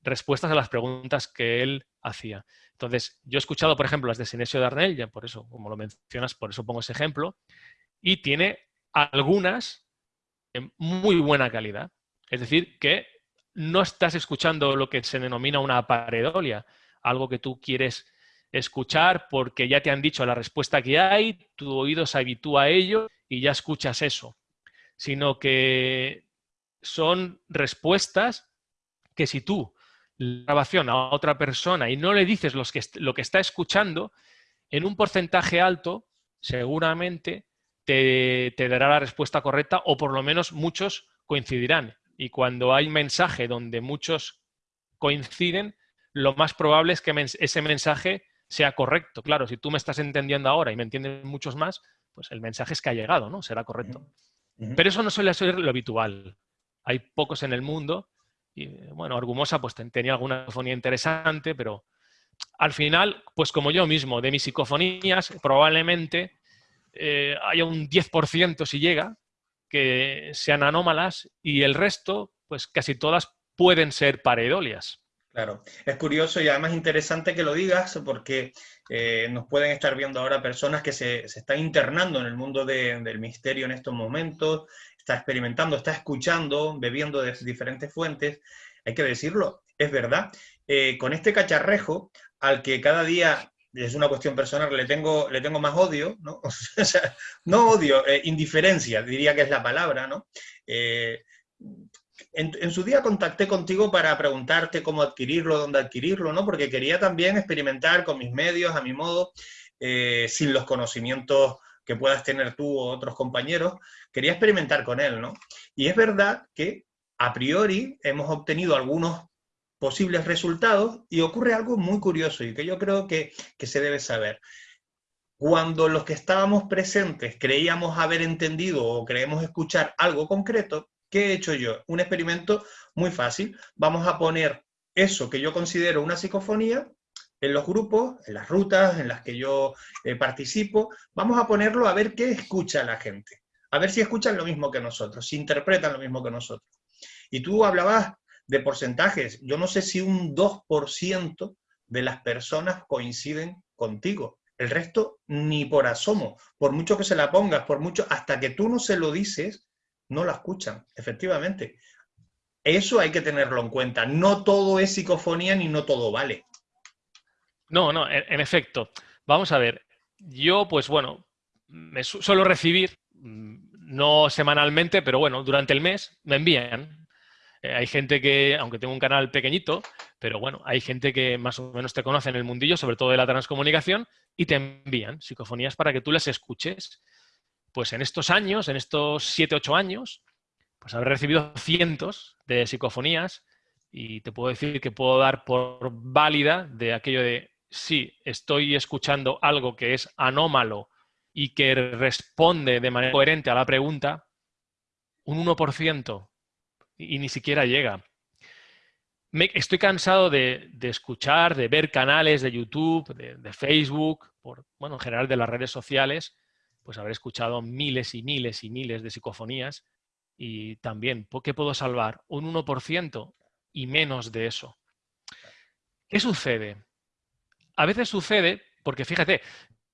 D: respuestas a las preguntas que él hacía. Entonces, yo he escuchado, por ejemplo, las de Sinesio Darnell, ya por eso, como lo mencionas, por eso pongo ese ejemplo, y tiene algunas de muy buena calidad. Es decir, que no estás escuchando lo que se denomina una paredolia, algo que tú quieres escuchar porque ya te han dicho la respuesta que hay, tu oído se habitúa a ello y ya escuchas eso, sino que son respuestas que si tú la grabación a otra persona y no le dices lo que está escuchando, en un porcentaje alto seguramente te, te, dará la respuesta correcta o por lo menos muchos coincidirán. Y cuando hay mensaje donde muchos coinciden, lo más probable es que ese mensaje sea correcto. Claro, si tú me estás entendiendo ahora y me entienden muchos más, pues el mensaje es que ha llegado, ¿no? Será correcto. Pero eso no suele ser lo habitual. Hay pocos en el mundo y, bueno, Argumosa pues tenía alguna psicofonía interesante, pero al final, pues como yo mismo, de mis psicofonías, probablemente eh, haya un 10% si llega, que sean anómalas y el resto, pues casi todas pueden ser paredolias.
B: Claro, es curioso y además interesante que lo digas porque eh, nos pueden estar viendo ahora personas que se, se están internando en el mundo del misterio en estos momentos, está experimentando, está escuchando, bebiendo de diferentes fuentes. Hay que decirlo, es verdad. Eh, con este cacharrejo, al que cada día, es una cuestión personal, le tengo, le tengo más odio, ¿no? no odio, eh, indiferencia, diría que es la palabra, ¿no? en, su día contacté contigo para preguntarte cómo adquirirlo, dónde adquirirlo, ¿no? Porque quería también experimentar con mis medios, a mi modo, eh, sin los conocimientos que puedas tener tú o otros compañeros, quería experimentar con él, ¿no? Y es verdad que a priori hemos obtenido algunos posibles resultados y ocurre algo muy curioso y que yo creo que, que se debe saber. Cuando los que estábamos presentes creíamos haber entendido o creemos escuchar algo concreto, ¿Qué he hecho yo? Un experimento muy fácil. Vamos a poner eso que yo considero una psicofonía en los grupos, en las rutas en las que yo eh, participo, vamos a ponerlo a ver qué escucha la gente, a ver si escuchan lo mismo que nosotros, si interpretan lo mismo que nosotros. Y tú hablabas de porcentajes, yo no sé si un 2% de las personas coinciden contigo, el resto ni por asomo, por mucho que se la pongas, por mucho, hasta que tú no se lo dices, no la escuchan, efectivamente. Eso hay que tenerlo en cuenta. No todo es psicofonía ni no todo vale.
D: No, no, en, efecto. Vamos a ver. Yo, pues bueno, me suelo recibir, mm, no semanalmente, pero bueno, durante el mes me envían. Eh, hay gente que, aunque tengo un canal pequeñito, pero bueno, hay gente que más o menos te conoce en el mundillo, sobre todo de la transcomunicación, y te envían psicofonías para que tú las escuches. Pues en estos años, en estos 7, 8 años, pues habré recibido cientos de psicofonías y te puedo decir que puedo dar por válida de aquello de sí, estoy escuchando algo que es anómalo y que responde de manera coherente a la pregunta, un 1% y ni siquiera llega. estoy cansado de, escuchar, de ver canales de YouTube, de, de Facebook, por, bueno, en general de las redes sociales, pues habré escuchado miles y miles y miles de psicofonías y también, ¿qué puedo salvar? Un 1% y menos de eso. ¿Qué sucede? A veces sucede, porque fíjate,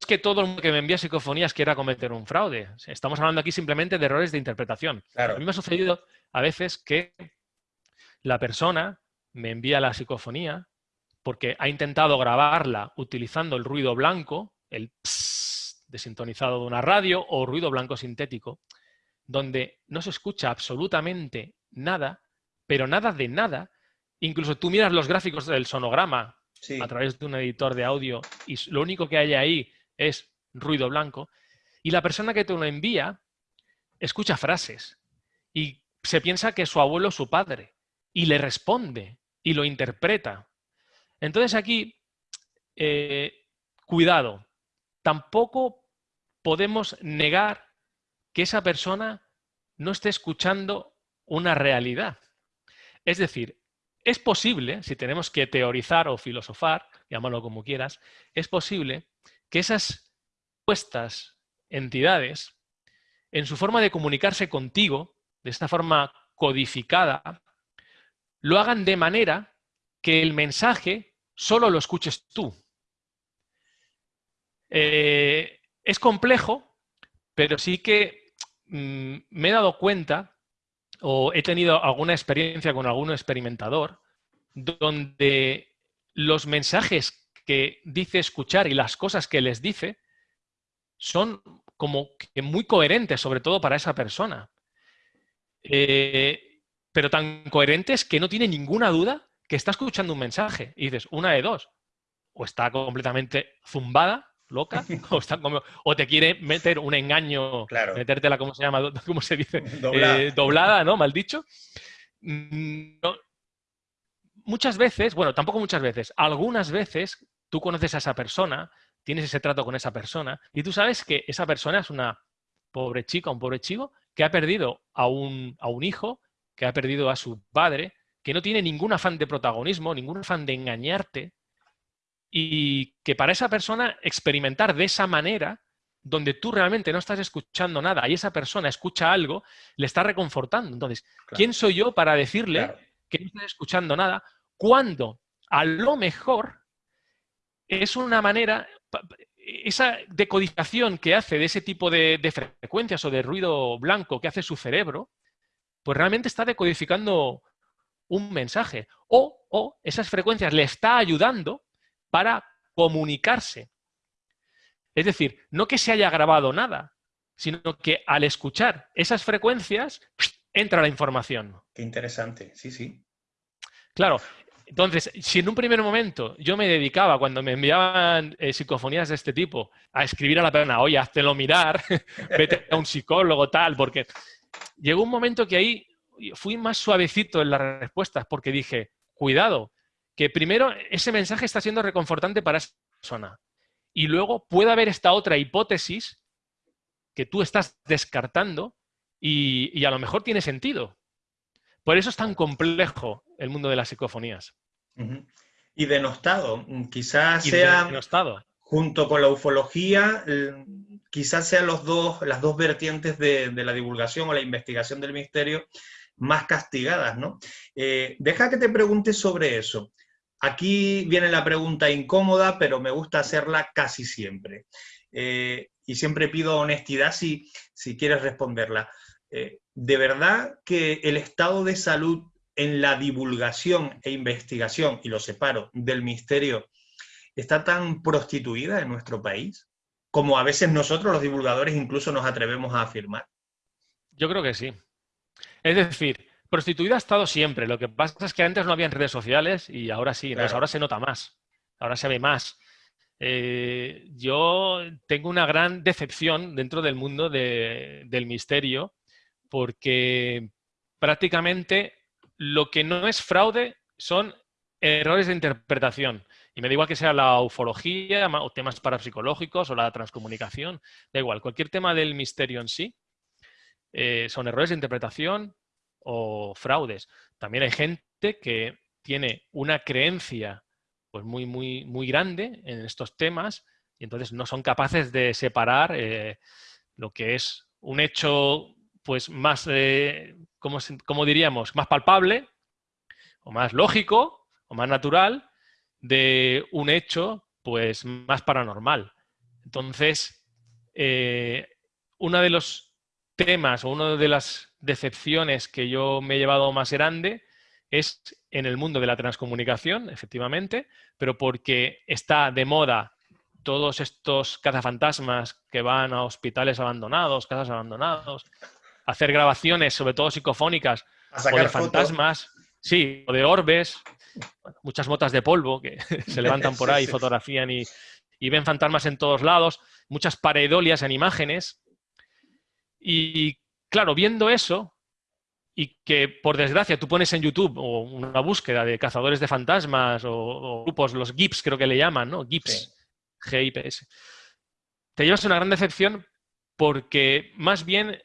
D: que todo el mundo que me envía psicofonías quiera cometer un fraude. Estamos hablando aquí simplemente de errores de interpretación. A mí me ha sucedido a veces que la persona me envía la psicofonía porque ha intentado grabarla utilizando el ruido blanco, el desintonizado de una radio o ruido blanco sintético, donde no se escucha absolutamente nada, pero nada de nada. Incluso tú miras los gráficos del sonograma a través de un editor de audio y lo único que hay ahí es ruido blanco. Y la persona que te lo envía escucha frases y se piensa que su abuelo es su padre y le responde y lo interpreta. Entonces aquí, eh, cuidado, tampoco podemos negar que esa persona no esté escuchando una realidad. Es decir, es posible, si tenemos que teorizar o filosofar, llámalo como quieras, es posible que esas puestas entidades, en su forma de comunicarse contigo, de esta forma codificada, lo hagan de manera que el mensaje solo lo escuches tú. Eh, es complejo, pero sí que mm, me he dado cuenta o he tenido alguna experiencia con algún experimentador donde los mensajes que dice escuchar y las cosas que les dice son como que muy coherentes, sobre todo para esa persona. eh, pero tan coherentes que no tiene ninguna duda que está escuchando un mensaje. Y dices, una de dos, o está completamente zumbada, loca, o, está o te quiere meter un engaño,
B: claro.
D: metértela, ¿cómo se llama? ¿Cómo se dice? Doblada, eh, doblada ¿no? Mal dicho. Mm, muchas veces, bueno, tampoco muchas veces, algunas veces tú conoces a esa persona, tienes ese trato con esa persona y tú sabes que esa persona es una pobre chica, un pobre chico que ha perdido a un, a un hijo, que ha perdido a su padre, que no tiene ningún afán de protagonismo, ningún afán de engañarte, y que para esa persona experimentar de esa manera, donde tú realmente no estás escuchando nada y esa persona escucha algo, le está reconfortando. Entonces, ¿quién soy yo para decirle que no está escuchando nada cuando a lo mejor es una manera, esa decodificación que hace de ese tipo de, de frecuencias o de ruido blanco que hace su cerebro, pues realmente está decodificando un mensaje. O, o esas frecuencias le está ayudando para comunicarse. Es decir, no que se haya grabado nada, sino que al escuchar esas frecuencias entra la información.
B: Qué interesante, sí, sí.
D: Claro, entonces, si en un primer momento yo me dedicaba, cuando me enviaban eh, psicofonías de este tipo, a escribir a la persona, oye, háztelo mirar, vete a un psicólogo, tal, porque llegó un momento que ahí fui más suavecito en las respuestas, porque dije, cuidado, que primero ese mensaje está siendo reconfortante para esa persona. Y luego puede haber esta otra hipótesis que tú estás descartando y, a lo mejor tiene sentido. Por eso es tan complejo el mundo de las psicofonías.
B: Y denostado, quizás sea, junto con la ufología, quizás sean los dos, las dos vertientes de, la divulgación o la investigación del misterio más castigadas, ¿no? Eh, deja que te pregunte sobre eso. Aquí viene la pregunta incómoda, pero me gusta hacerla casi siempre. Eh, y siempre pido honestidad si, si quieres responderla. Eh, ¿De verdad que el estado de salud en la divulgación e investigación, y lo separo, del misterio, está tan prostituida en nuestro país? Como a veces nosotros los divulgadores incluso nos atrevemos a afirmar.
D: Yo creo que sí. Es decir, prostituida ha estado siempre. Lo que pasa es que antes no había redes sociales y ahora sí. ahora se nota más. Ahora se ve más. Eh, yo tengo una gran decepción dentro del mundo del misterio porque prácticamente lo que no es fraude son errores de interpretación. Y me da igual que sea la ufología o temas parapsicológicos o la transcomunicación, da igual, cualquier tema del misterio en sí eh, son errores de interpretación o fraudes. También hay gente que tiene una creencia pues muy, muy, muy grande en estos temas y entonces no son capaces de separar eh, lo que es un hecho pues más, eh, como, diríamos, más palpable o más lógico o más natural de un hecho pues más paranormal. Entonces, eh, uno de los temas o una de las decepciones que yo me he llevado más grande es en el mundo de la transcomunicación, efectivamente, pero porque está de moda todos estos cazafantasmas que van a hospitales abandonados, casas abandonados, hacer grabaciones, sobre todo psicofónicas, o de fantasmas, sí, o de orbes, muchas motas de polvo que se levantan por ahí, fotografían y, y, ven fantasmas en todos lados, muchas paredolias en imágenes. Y claro, viendo eso, y que por desgracia tú pones en YouTube o una búsqueda de cazadores de fantasmas o, grupos, los GIPS creo que le llaman, ¿no? GIPS, G-I-P-S. Te llevas una gran decepción porque más bien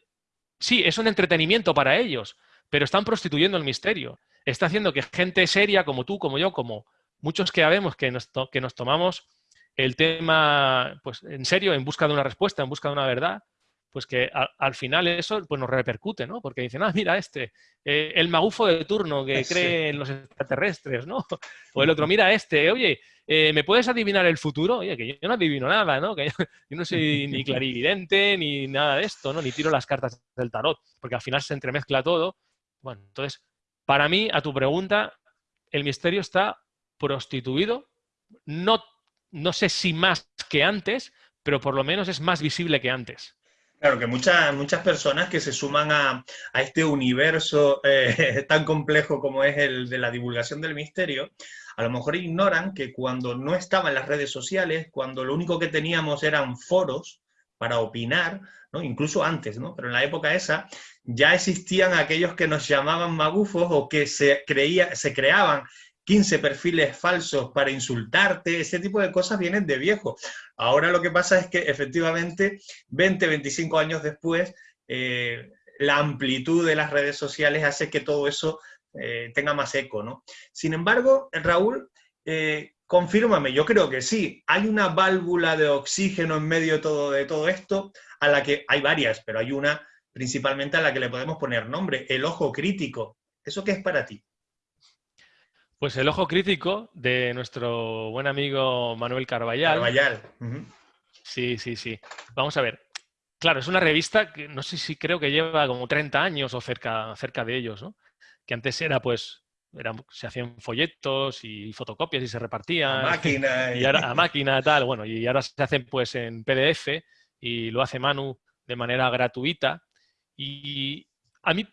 D: Sí, es un entretenimiento para ellos, pero están prostituyendo el misterio. Está haciendo que gente seria como tú, como yo, como muchos que sabemos que nos, que nos tomamos el tema pues, en serio, en busca de una respuesta, en busca de una verdad, pues que al final eso pues nos repercute, ¿no? Porque dicen, ah, mira este, eh, el magufo de turno que cree en los extraterrestres, ¿no? O el otro, mira este, oye, eh, ¿me puedes adivinar el futuro? Oye, que yo no adivino nada, ¿no? Que yo, no soy ni clarividente ni nada de esto, ¿no? Ni tiro las cartas del tarot, porque al final se entremezcla todo. Bueno, entonces, para mí, a tu pregunta, el misterio está prostituido, no, no sé si más que antes, pero por lo menos es más visible que antes.
B: Claro, que muchas, muchas personas que se suman a, este universo eh, tan complejo como es el de la divulgación del misterio, a lo mejor ignoran que cuando no estaban las redes sociales, cuando lo único que teníamos eran foros para opinar, ¿no? incluso antes, ¿no? pero en la época esa ya existían aquellos que nos llamaban magufos o que se, creía, se creaban 15 perfiles falsos para insultarte, ese tipo de cosas vienen de viejo. Ahora lo que pasa es que efectivamente 20, 25 años después, eh, la amplitud de las redes sociales hace que todo eso eh, tenga más eco, ¿no? Sin embargo, Raúl, eh, confírmame, yo creo que sí, hay una válvula de oxígeno en medio de todo, de todo esto, a la que hay varias, pero hay una principalmente a la que le podemos poner nombre, el ojo crítico. ¿Eso qué es para ti?
D: Pues el ojo crítico de nuestro buen amigo Manuel Carballal.
B: Carballal.
D: Sí, sí, sí. Vamos a ver. Claro, es una revista que no sé si creo que lleva como 30 años o cerca, cerca de ellos, ¿no? Que antes era pues, se hacían folletos y fotocopias y se repartían.
B: A máquina.
D: Y ahora, a máquina, tal, bueno, y ahora se hacen pues en PDF y lo hace Manu de manera gratuita. Y a mí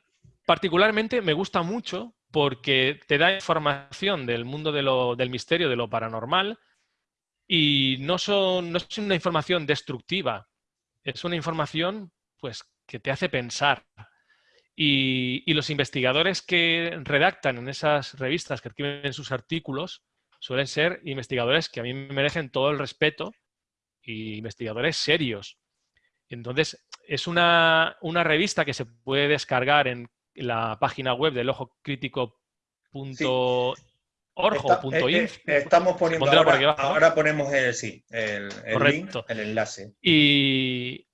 D: particularmente me gusta mucho porque te da información del mundo del misterio, de lo paranormal, y no, son, no es una información destructiva, es una información pues, que te hace pensar. Y, los investigadores que redactan en esas revistas, que escriben sus artículos, suelen ser investigadores que a mí me merecen todo el respeto y investigadores serios. Entonces, es una, una revista que se puede descargar en la página web del ojo crítico o
B: eh, eh, estamos poniendo ahora, ponemos el, sí, el, link, el enlace.
D: Y,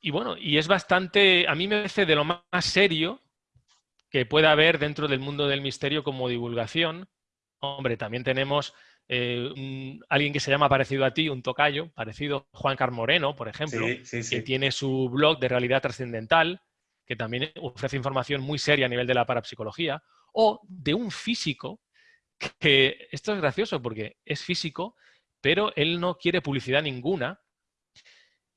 D: y, bueno, y es bastante, a mí me parece de lo más serio que pueda haber dentro del mundo del misterio como divulgación. Hombre, también tenemos eh, alguien que se llama parecido a ti, un tocayo, parecido Juan Carmoreno, por ejemplo, que tiene su blog de realidad trascendental, que también ofrece información muy seria a nivel de la parapsicología, o de un físico que, esto es gracioso porque es físico, pero él no quiere publicidad ninguna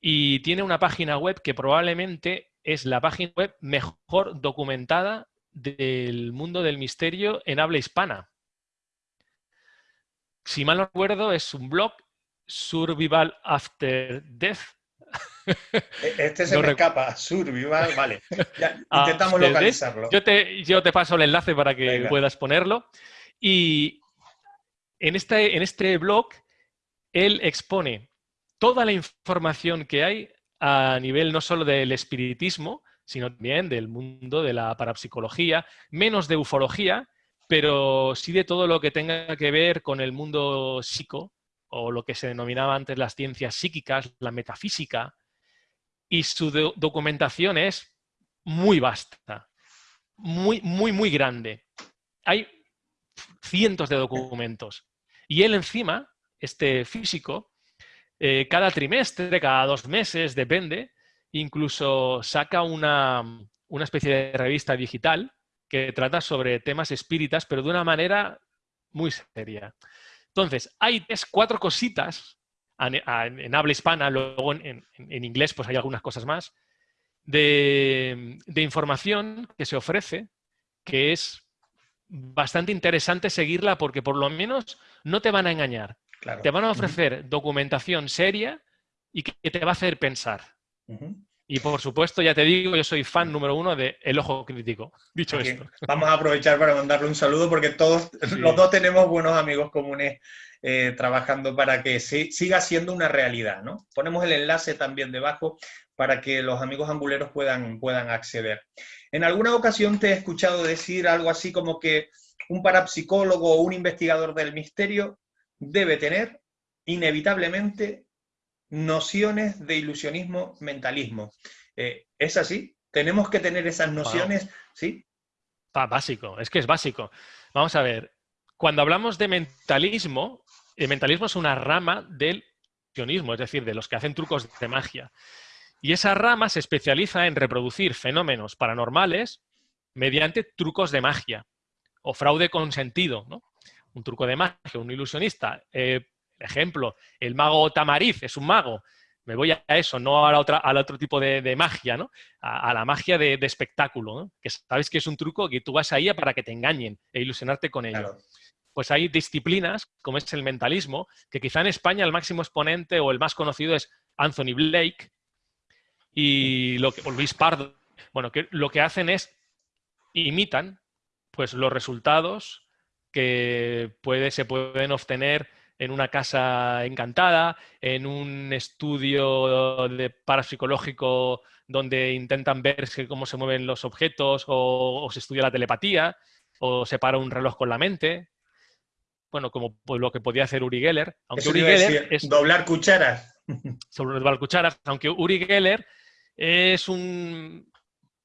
D: y tiene una página web que probablemente es la página web mejor documentada del mundo del misterio en habla hispana. Si mal no recuerdo, es un blog Survival After Death,
B: este se me escapa, Survival, vale. Ah, intentamos localizarlo.
D: Yo te, yo te paso el enlace para que puedas ponerlo. Y en este, en este blog, él expone toda la información que hay a nivel no solo del espiritismo, sino también del mundo de la parapsicología, menos de ufología, pero sí de todo lo que tenga que ver con el mundo psico, o lo que se denominaba antes las ciencias psíquicas, la metafísica, y su documentación es muy vasta, muy, muy, muy grande. Hay cientos de documentos. Y él encima, este físico, eh, cada trimestre, cada dos meses, depende, incluso saca una, una especie de revista digital que trata sobre temas espíritas, pero de una manera muy seria. Entonces, hay tres, cuatro cositas en, habla hispana, luego en, inglés pues hay algunas cosas más, de, información que se ofrece, que es bastante interesante seguirla porque por lo menos no te van a engañar. Te van a ofrecer documentación seria y que te va a hacer pensar. Y por supuesto, ya te digo, yo soy fan número uno de El Ojo Crítico. Dicho esto.
B: Vamos a aprovechar para mandarle un saludo porque todos los dos tenemos buenos amigos comunes eh, trabajando para que siga siendo una realidad. ¿no? Ponemos el enlace también debajo para que los amigos anguleros puedan, puedan acceder. En alguna ocasión te he escuchado decir algo así como que un parapsicólogo o un investigador del misterio debe tener inevitablemente nociones de ilusionismo, mentalismo. Eh, ¿Es así? ¿Tenemos que tener esas nociones? ¿Sí?
D: básico, es que es básico. Vamos a ver, cuando hablamos de mentalismo, el mentalismo es una rama del ilusionismo, es decir, de los que hacen trucos de magia. Y esa rama se especializa en reproducir fenómenos paranormales mediante trucos de magia o fraude consentido. ¿no? Un truco de magia, un ilusionista. Eh, ejemplo, el mago Tamariz es un mago me voy a eso, no a la otra, al otro tipo de, magia, ¿no? A, la magia de, espectáculo, ¿no? Que sabes que es un truco que tú vas ahí para que te engañen e ilusionarte con ello. Pues hay disciplinas, como es el mentalismo, que quizá en España el máximo exponente o el más conocido es Anthony Blake y lo que, o Luis Pardo. Bueno, que lo que hacen es imitan pues los resultados que puede, se pueden obtener en una casa encantada, en un estudio de parapsicológico donde intentan ver cómo se mueven los objetos o, se estudia la telepatía o se para un reloj con la mente. Bueno, como pues, lo que podía hacer Uri Geller.
B: Aunque Uri Geller es doblar cucharas.
D: Sobre doblar cucharas, aunque Uri Geller es un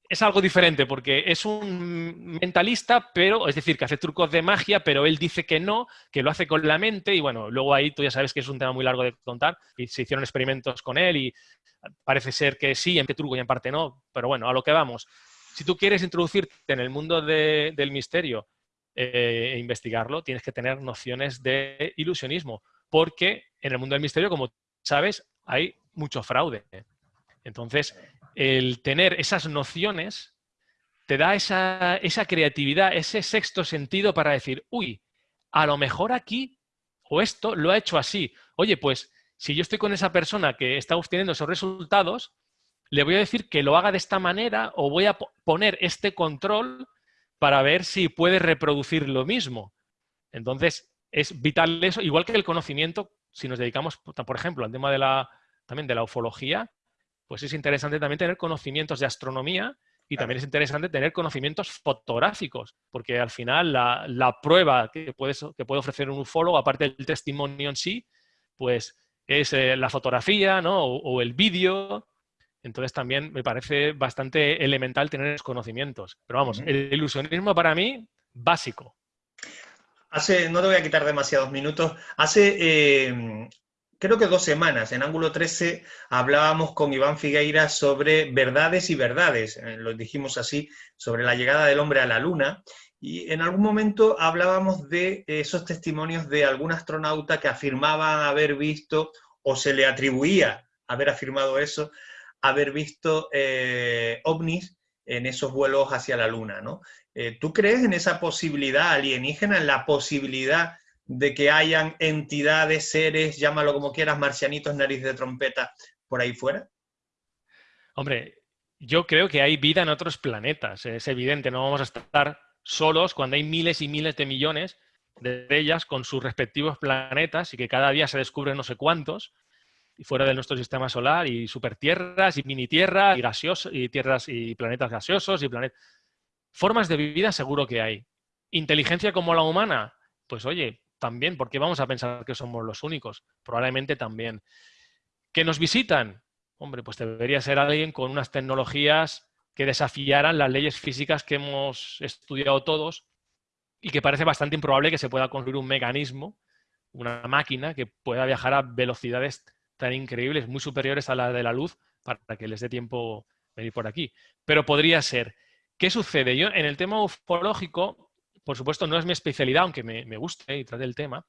D: es algo diferente porque es un mentalista, pero es decir, que hace trucos de magia, pero él dice que no, que lo hace con la mente y bueno, luego ahí tú ya sabes que es un tema muy largo de contar y se hicieron experimentos con él y parece ser que sí, en qué truco y en parte no, pero bueno, a lo que vamos. Si tú quieres introducirte en el mundo del misterio eh, e investigarlo, tienes que tener nociones de ilusionismo, porque en el mundo del misterio, como sabes, hay mucho fraude. Entonces, el tener esas nociones te da esa, esa, creatividad, ese sexto sentido para decir, uy, a lo mejor aquí o esto lo ha hecho así. Oye, pues si yo estoy con esa persona que está obteniendo esos resultados, le voy a decir que lo haga de esta manera o voy a poner este control para ver si puede reproducir lo mismo. Entonces, es vital eso, igual que el conocimiento, si nos dedicamos, por ejemplo, al tema de la, también de la ufología, pues es interesante también tener conocimientos de astronomía y también es interesante tener conocimientos fotográficos, porque al final la, prueba que, que puede ofrecer un ufólogo, aparte del testimonio en sí, pues es eh, la fotografía ¿no? o, el vídeo. Entonces también me parece bastante elemental tener esos conocimientos. Pero vamos, el ilusionismo para mí, básico.
B: Hace, no te voy a quitar demasiados minutos, hace eh, creo que dos semanas, en Ángulo 13, hablábamos con Iván Figueira sobre verdades y verdades, eh, lo dijimos así, sobre la llegada del hombre a la luna, y en algún momento hablábamos de esos testimonios de algún astronauta que afirmaban haber visto, o se le atribuía haber afirmado eso, haber visto eh, ovnis en esos vuelos hacia la luna, ¿no? Eh, ¿Tú crees en esa posibilidad alienígena, en la posibilidad de que hayan entidades, seres, llámalo como quieras, marcianitos, nariz de trompeta, por ahí fuera?
D: Hombre, yo creo que hay vida en otros planetas, es evidente, no vamos a estar solos cuando hay miles y miles de millones de ellas con sus respectivos planetas y que cada día se descubren no sé cuántos y fuera de nuestro sistema solar y supertierras y mini tierras y gaseosos y tierras y planetas gaseosos y planetas formas de vida seguro que hay inteligencia como la humana pues oye también, porque vamos a pensar que somos los únicos. Probablemente también. ¿Que nos visitan? Hombre, pues debería ser alguien con unas tecnologías que desafiaran las leyes físicas que hemos estudiado todos y que parece bastante improbable que se pueda construir un mecanismo, una máquina que pueda viajar a velocidades tan increíbles, muy superiores a la de la luz, para que les dé tiempo venir por aquí. Pero podría ser. ¿Qué sucede? Yo en el tema ufológico por supuesto, no es mi especialidad, aunque me, guste y trate el tema,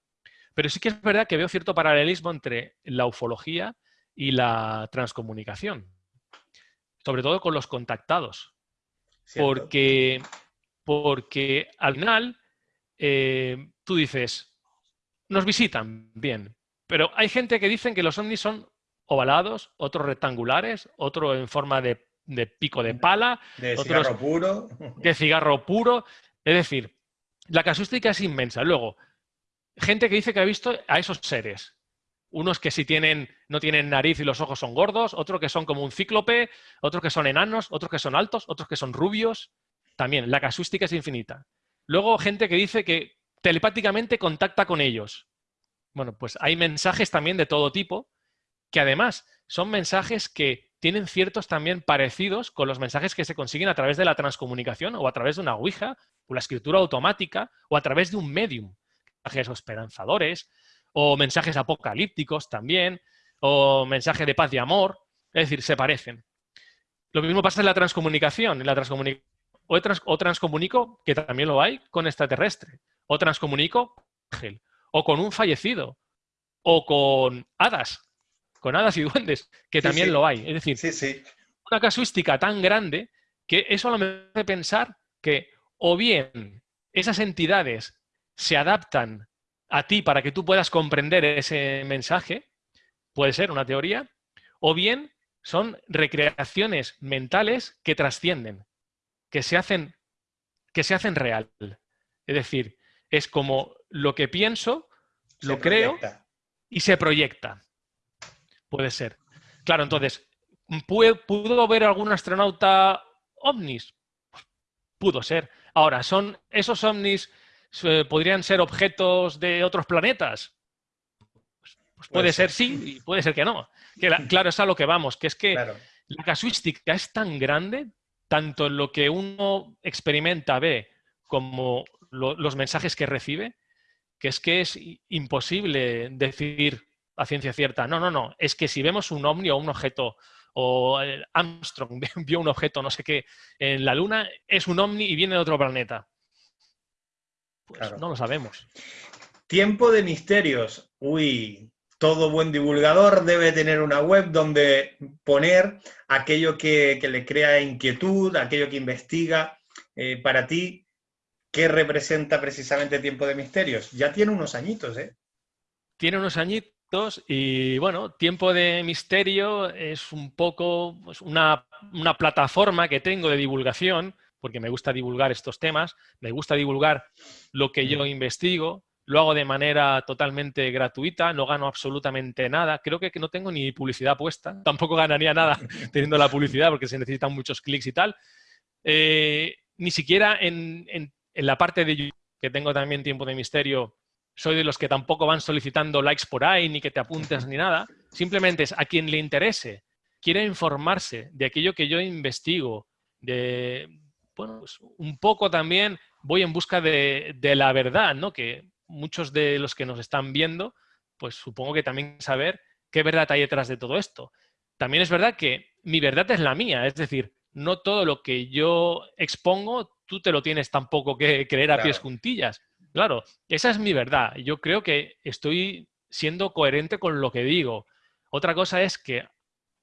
D: pero sí que es verdad que veo cierto paralelismo entre la ufología y la transcomunicación, sobre todo con los contactados. Porque, porque al final eh, tú dices, nos visitan, bien, pero hay gente que dicen que los ovnis son ovalados, otros rectangulares, otro en forma de, pico de pala,
B: de cigarro puro.
D: De cigarro puro. Es decir, la casuística es inmensa. Luego, gente que dice que ha visto a esos seres. Unos que sí tienen, no tienen nariz y los ojos son gordos, otros que son como un cíclope, otros que son enanos, otros que son altos, otros que son rubios. También, la casuística es infinita. Luego, gente que dice que telepáticamente contacta con ellos. Bueno, pues hay mensajes también de todo tipo, que además son mensajes que tienen ciertos también parecidos con los mensajes que se consiguen a través de la transcomunicación o a través de una ouija o la escritura automática, o a través de un medium, mensajes esperanzadores, o mensajes apocalípticos también, o mensajes de paz y amor, es decir, se parecen. Lo mismo pasa en la transcomunicación. En la o, transcomunico, que también lo hay, con extraterrestre, o transcomunico ángel, o con un fallecido, o con hadas. Con hadas y duendes, que también lo hay. Es decir,
B: sí.
D: una casuística tan grande que eso me hace pensar que o bien esas entidades se adaptan a ti para que tú puedas comprender ese mensaje, puede ser una teoría, o bien son recreaciones mentales que trascienden, que se hacen, que se hacen real. Es decir, es como lo que pienso, lo creo y se proyecta. Puede ser. Claro, entonces, ¿pudo ver algún astronauta ovnis? Pudo ser. Ahora, ¿son esos ovnis eh, podrían ser objetos de otros planetas? Pues, pues puede, ser. sí y puede ser que no. claro, es a lo que vamos, que es que la casuística es tan grande, tanto en lo que uno experimenta, ve, como los mensajes que recibe, que es que es imposible decir a ciencia cierta, no, no, no, es que si vemos un ovni o un objeto, o Armstrong vio un objeto, no sé qué, en la Luna, es un ovni y viene de otro planeta. Pues no lo sabemos.
B: Tiempo de misterios. Uy, todo buen divulgador debe tener una web donde poner aquello que, le crea inquietud, aquello que investiga. Eh, para ti, ¿qué representa precisamente Tiempo de Misterios? Ya tiene unos añitos, ¿eh?
D: Tiene unos añitos y bueno, Tiempo de Misterio es un poco pues, una, una plataforma que tengo de divulgación porque me gusta divulgar estos temas, me gusta divulgar lo que yo investigo, lo hago de manera totalmente gratuita, no gano absolutamente nada. Creo que no tengo ni publicidad puesta, tampoco ganaría nada teniendo la publicidad porque se necesitan muchos clics y tal. Eh, ni siquiera en, la parte de YouTube, que tengo también tiempo de misterio, soy de los que tampoco van solicitando likes por ahí, ni que te apuntes ni nada. Simplemente es a quien le interese, quiere informarse de aquello que yo investigo, de, bueno, pues un poco también voy en busca de, la verdad, ¿no? Que muchos de los que nos están viendo, pues supongo que también saber qué verdad hay detrás de todo esto. También es verdad que mi verdad es la mía, es decir, no todo lo que yo expongo tú te lo tienes tampoco que creer a pies juntillas. Claro, esa es mi verdad. Yo creo que estoy siendo coherente con lo que digo. Otra cosa es que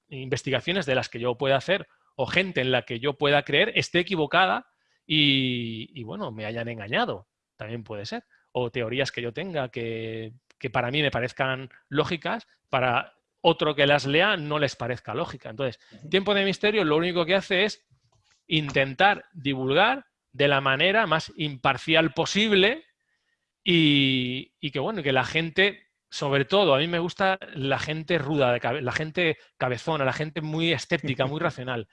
D: investigaciones de las que yo pueda hacer o gente en la que yo pueda creer esté equivocada y, bueno, me hayan engañado. También puede ser. O teorías que yo tenga que, para mí me parezcan lógicas, para otro que las lea no les parezca lógica. Entonces, Tiempo de Misterio lo único que hace es intentar divulgar de la manera más imparcial posible y, y que, bueno, que la gente sobre todo, a mí me gusta la gente ruda, la gente cabezona, la gente muy escéptica, muy racional.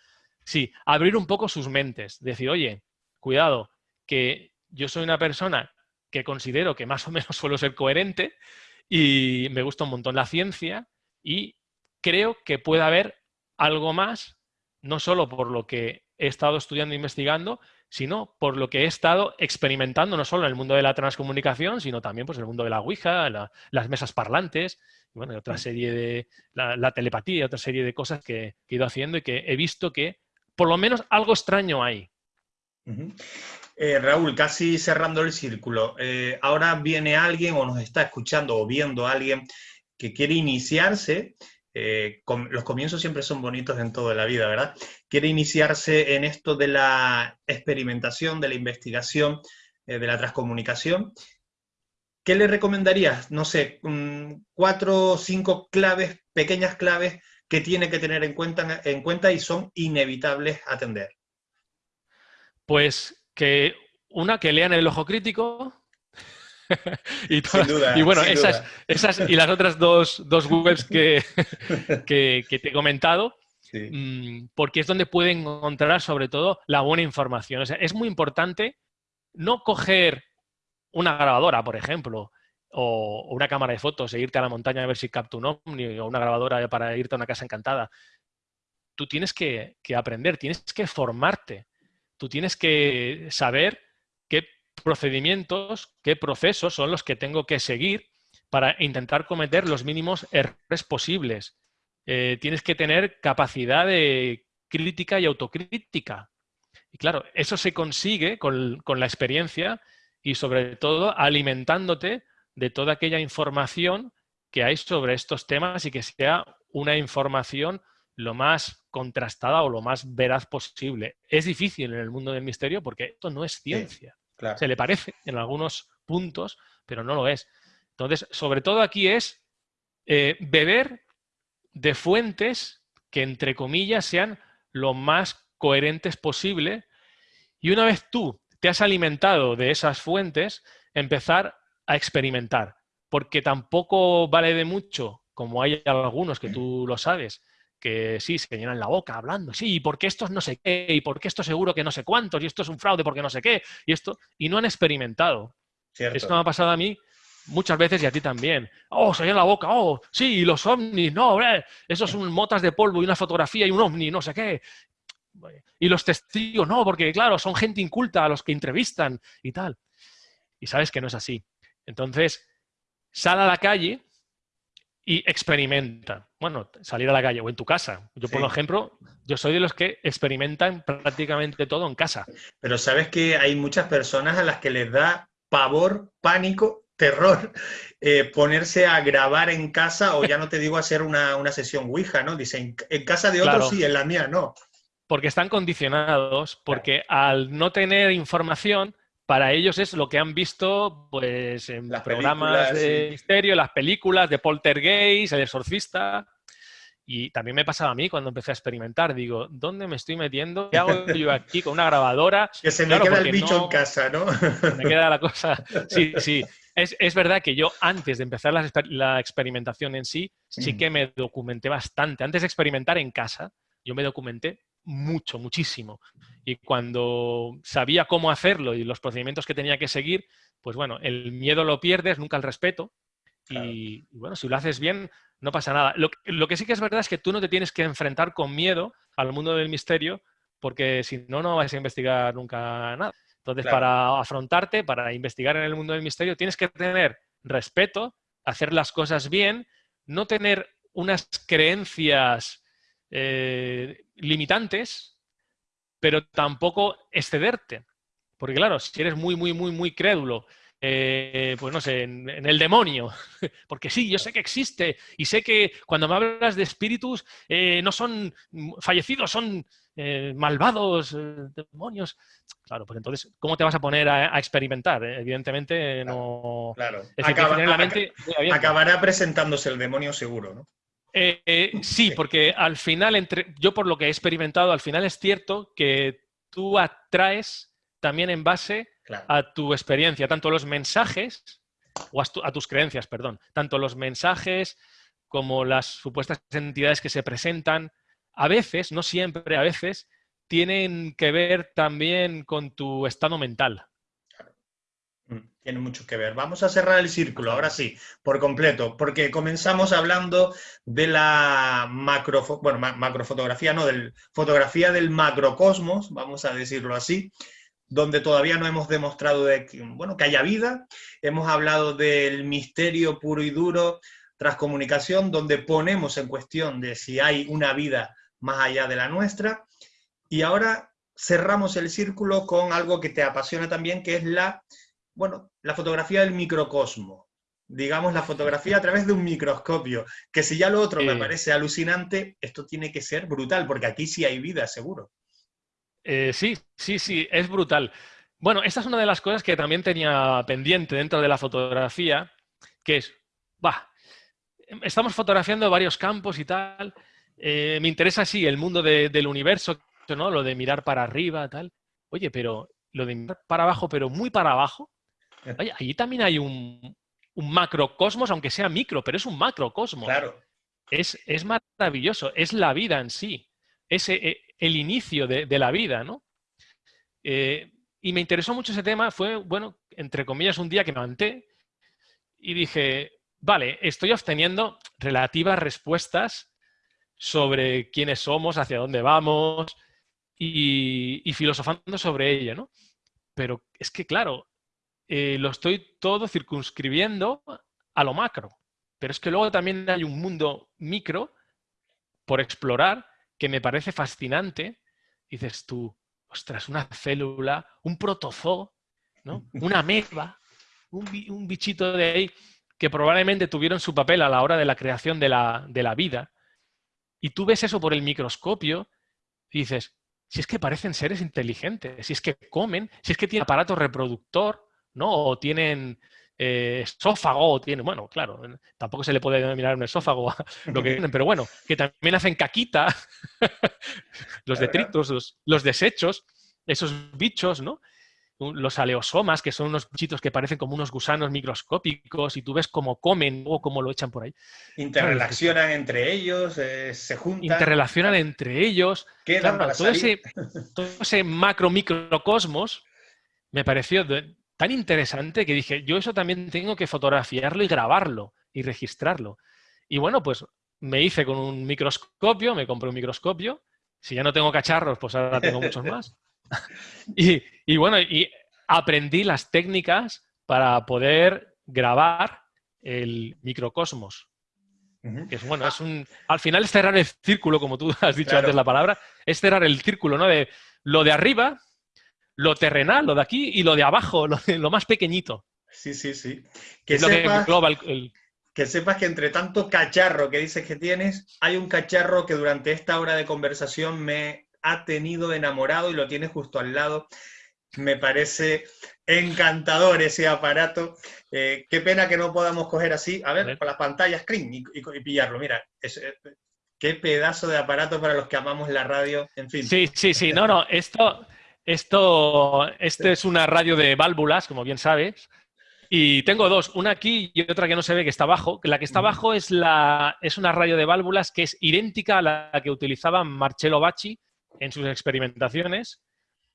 D: Sí, abrir un poco sus mentes, decir, oye, cuidado, que yo soy una persona que considero que más o menos suelo ser coherente y me gusta un montón la ciencia y creo que puede haber algo más, no solo por lo que he estado estudiando e investigando, sino por lo que he estado experimentando, no solo en el mundo de la transcomunicación, sino también pues, en el mundo de la Ouija, las mesas parlantes, y bueno, otra mm. serie de la, telepatía, otra serie de cosas que, he ido haciendo y que he visto que por lo menos algo extraño hay.
B: Eh, Raúl, casi cerrando el círculo, eh, ahora viene alguien o nos está escuchando o viendo a alguien que quiere iniciarse, eh, los comienzos siempre son bonitos en toda la vida, ¿verdad? Quiere iniciarse en esto de la experimentación, de la investigación, de la transcomunicación. ¿Qué le recomendarías? No sé, mm, cuatro o cinco claves, pequeñas claves que tiene que tener en cuenta, en cuenta y son inevitables atender?
D: Pues que una, que lean el ojo crítico. y,
B: duda,
D: y, bueno, esas, esas y las otras dos, dos webs que, que, te he comentado, mm, porque es donde pueden encontrar sobre todo la buena información. es muy importante no coger una grabadora, por ejemplo, o, una cámara de fotos e irte a la montaña a ver si capta un ovni o una grabadora para irte a una casa encantada. Tú tienes que, aprender, tienes que formarte, tú tienes que saber procedimientos, qué procesos son los que tengo que seguir para intentar cometer los mínimos errores posibles. Eh, tienes que tener capacidad de crítica y autocrítica. Y claro, eso se consigue con, con la experiencia y sobre todo alimentándote de toda aquella información que hay sobre estos temas y que sea una información lo más contrastada o lo más veraz posible. Es difícil en el mundo del misterio porque esto no es ciencia. Se le parece en algunos puntos, pero no lo es. Entonces, sobre todo aquí es eh, beber de fuentes que, entre comillas, sean lo más coherentes posible. Y una vez tú te has alimentado de esas fuentes, empezar a experimentar. Porque tampoco vale de mucho, como hay algunos que tú lo sabes, que sí, se llenan la boca hablando, sí, porque esto es no sé qué, y porque esto seguro que no sé cuántos, y esto es un fraude porque no sé qué, y esto, y no han experimentado. Esto me ha pasado a mí muchas veces y a ti también. Oh, se llena la boca, oh, sí, y los ovnis, no, esos son motas de polvo y una fotografía y un ovni, no sé qué. Y los testigos, no, porque claro, son gente inculta a los que entrevistan y tal. Y sabes que no es así. Entonces, sal a la calle y experimenta. Bueno, salir a la calle o en tu casa. Yo, por ejemplo, yo soy de los que experimentan prácticamente todo en casa.
B: Pero sabes que hay muchas personas a las que les da pavor, pánico, terror eh, ponerse a grabar en casa o ya no te digo hacer una, sesión Ouija, ¿no? Dicen, en casa de otros sí, en la mía no.
D: Porque están condicionados, porque al no tener información, para ellos es lo que han visto pues, en las programas de misterio, las películas de Poltergeist, El Exorcista. Y también me pasaba a mí cuando empecé a experimentar. Digo, ¿dónde me estoy metiendo? ¿Qué hago yo aquí con una grabadora?
B: Que se me queda el bicho en casa, ¿no?
D: Me queda la cosa. Sí, sí. Es, verdad que yo antes de empezar la, experimentación en sí, sí que me documenté bastante. Antes de experimentar en casa, yo me documenté mucho, muchísimo. Y cuando sabía cómo hacerlo y los procedimientos que tenía que seguir, pues bueno, el miedo lo pierdes, nunca el respeto. Y, bueno, si lo haces bien, no pasa nada. Lo, que sí que es verdad es que tú no te tienes que enfrentar con miedo al mundo del misterio, porque si no, no vas a investigar nunca nada. Entonces, para afrontarte, para investigar en el mundo del misterio, tienes que tener respeto, hacer las cosas bien, no tener unas creencias eh, limitantes, pero tampoco excederte. Porque claro, si eres muy, muy, muy, muy crédulo, eh, pues no sé, en, el demonio, porque sí, yo sé que existe y sé que cuando me hablas de espíritus eh, no son fallecidos, son malvados, demonios. Claro, pues entonces, ¿cómo te vas a poner a, experimentar? Evidentemente no...
B: Claro, acabará presentándose el demonio seguro, ¿no?
D: Eh, eh, sí, porque al final, entre, yo por lo que he experimentado, al final es cierto que tú atraes también en base a tu experiencia, tanto los mensajes, o a, tus creencias, perdón, tanto los mensajes como las supuestas entidades que se presentan, a veces, no siempre, a veces, tienen que ver también con tu estado mental.
B: Mm, tiene mucho que ver. Vamos a cerrar el círculo, ahora sí, por completo, porque comenzamos hablando de la macro, bueno, macrofotografía, no, del fotografía del macrocosmos, vamos a decirlo así, donde todavía no hemos demostrado de bueno, que haya vida. Hemos hablado del misterio puro y duro tras comunicación, donde ponemos en cuestión de si hay una vida más allá de la nuestra. Y ahora cerramos el círculo con algo que te apasiona también, que es la bueno, la fotografía del microcosmo, digamos la fotografía a través de un microscopio, que si ya lo otro me parece alucinante, esto tiene que ser brutal, porque aquí sí hay vida, seguro.
D: Eh, sí, sí, sí, es brutal. Bueno, esta es una de las cosas que también tenía pendiente dentro de la fotografía, que es, va, estamos fotografiando varios campos y tal, eh, me interesa, sí, el mundo del universo, ¿no? Lo de mirar para arriba, tal. Oye, pero lo de mirar para abajo, pero muy para abajo, Oye, allí también hay un, macrocosmos, aunque sea micro, pero es un macrocosmos.
B: Claro.
D: Es, es maravilloso, es la vida en sí, es eh, el inicio de, la vida, ¿no? Eh, y me interesó mucho ese tema, fue, bueno, entre comillas, un día que me levanté y dije, vale, estoy obteniendo relativas respuestas sobre quiénes somos, hacia dónde vamos y, y filosofando sobre ello, ¿no? Pero es que, claro, eh, lo estoy todo circunscribiendo a lo macro. Pero es que luego también hay un mundo micro por explorar que me parece fascinante. Dices tú, ostras, una célula, un protozoo, ¿no? una ameba, un, bichito de ahí que probablemente tuvieron su papel a la hora de la creación de la, vida y tú ves eso por el microscopio y dices, si es que parecen seres inteligentes, si es que comen, si es que tienen aparato reproductor, ¿no? O tienen eh, esófago, o tienen, bueno, claro, tampoco se le puede denominar un esófago a lo que tienen, pero bueno, que también hacen caquita, los detritos, los, los desechos, esos bichos, ¿no? los aleosomas, que son unos bichitos que parecen como unos gusanos microscópicos y tú ves cómo comen o cómo lo echan por ahí.
B: Interrelacionan entre ellos, eh, se juntan.
D: Interrelacionan entre ellos. todo, ese, todo, ese, macro microcosmos me pareció tan interesante que dije, yo eso también tengo que fotografiarlo y grabarlo y registrarlo. Y bueno, pues me hice con un microscopio, me compré un microscopio. Si ya no tengo cacharros, pues ahora tengo muchos más. y, bueno, y aprendí las técnicas para poder grabar el microcosmos. Que es bueno, es un. Al final es cerrar el círculo, como tú has dicho antes la palabra, es cerrar el círculo, ¿no? De lo de arriba, lo terrenal, lo de aquí, y lo de abajo, lo, lo más pequeñito.
B: Sí, sí, sí. Que sepas, que, que sepas que entre tanto cacharro que dices que tienes, hay un cacharro que durante esta hora de conversación me ha tenido enamorado y lo tiene justo al lado. Me parece encantador ese aparato. Eh, qué pena que no podamos coger así, a ver, con las pantallas screen y, pillarlo. Mira, eh, qué pedazo de aparato para los que amamos la radio, en fin.
D: Sí, sí, sí. No, no, esto, esto, este es una radio de válvulas, como bien sabes. Y tengo dos, una aquí y otra que no se ve, que está abajo. La que está abajo es, la, es una radio de válvulas que es idéntica a la que utilizaba Marcello Bacci en sus experimentaciones,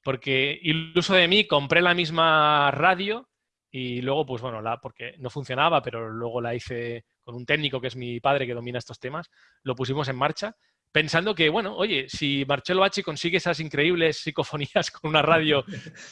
D: porque iluso de mí compré la misma radio y luego, pues bueno, la, porque no funcionaba, pero luego la hice con un técnico que es mi padre que domina estos temas, lo pusimos en marcha pensando que, bueno, oye, si Marcello Bacci consigue esas increíbles psicofonías con una radio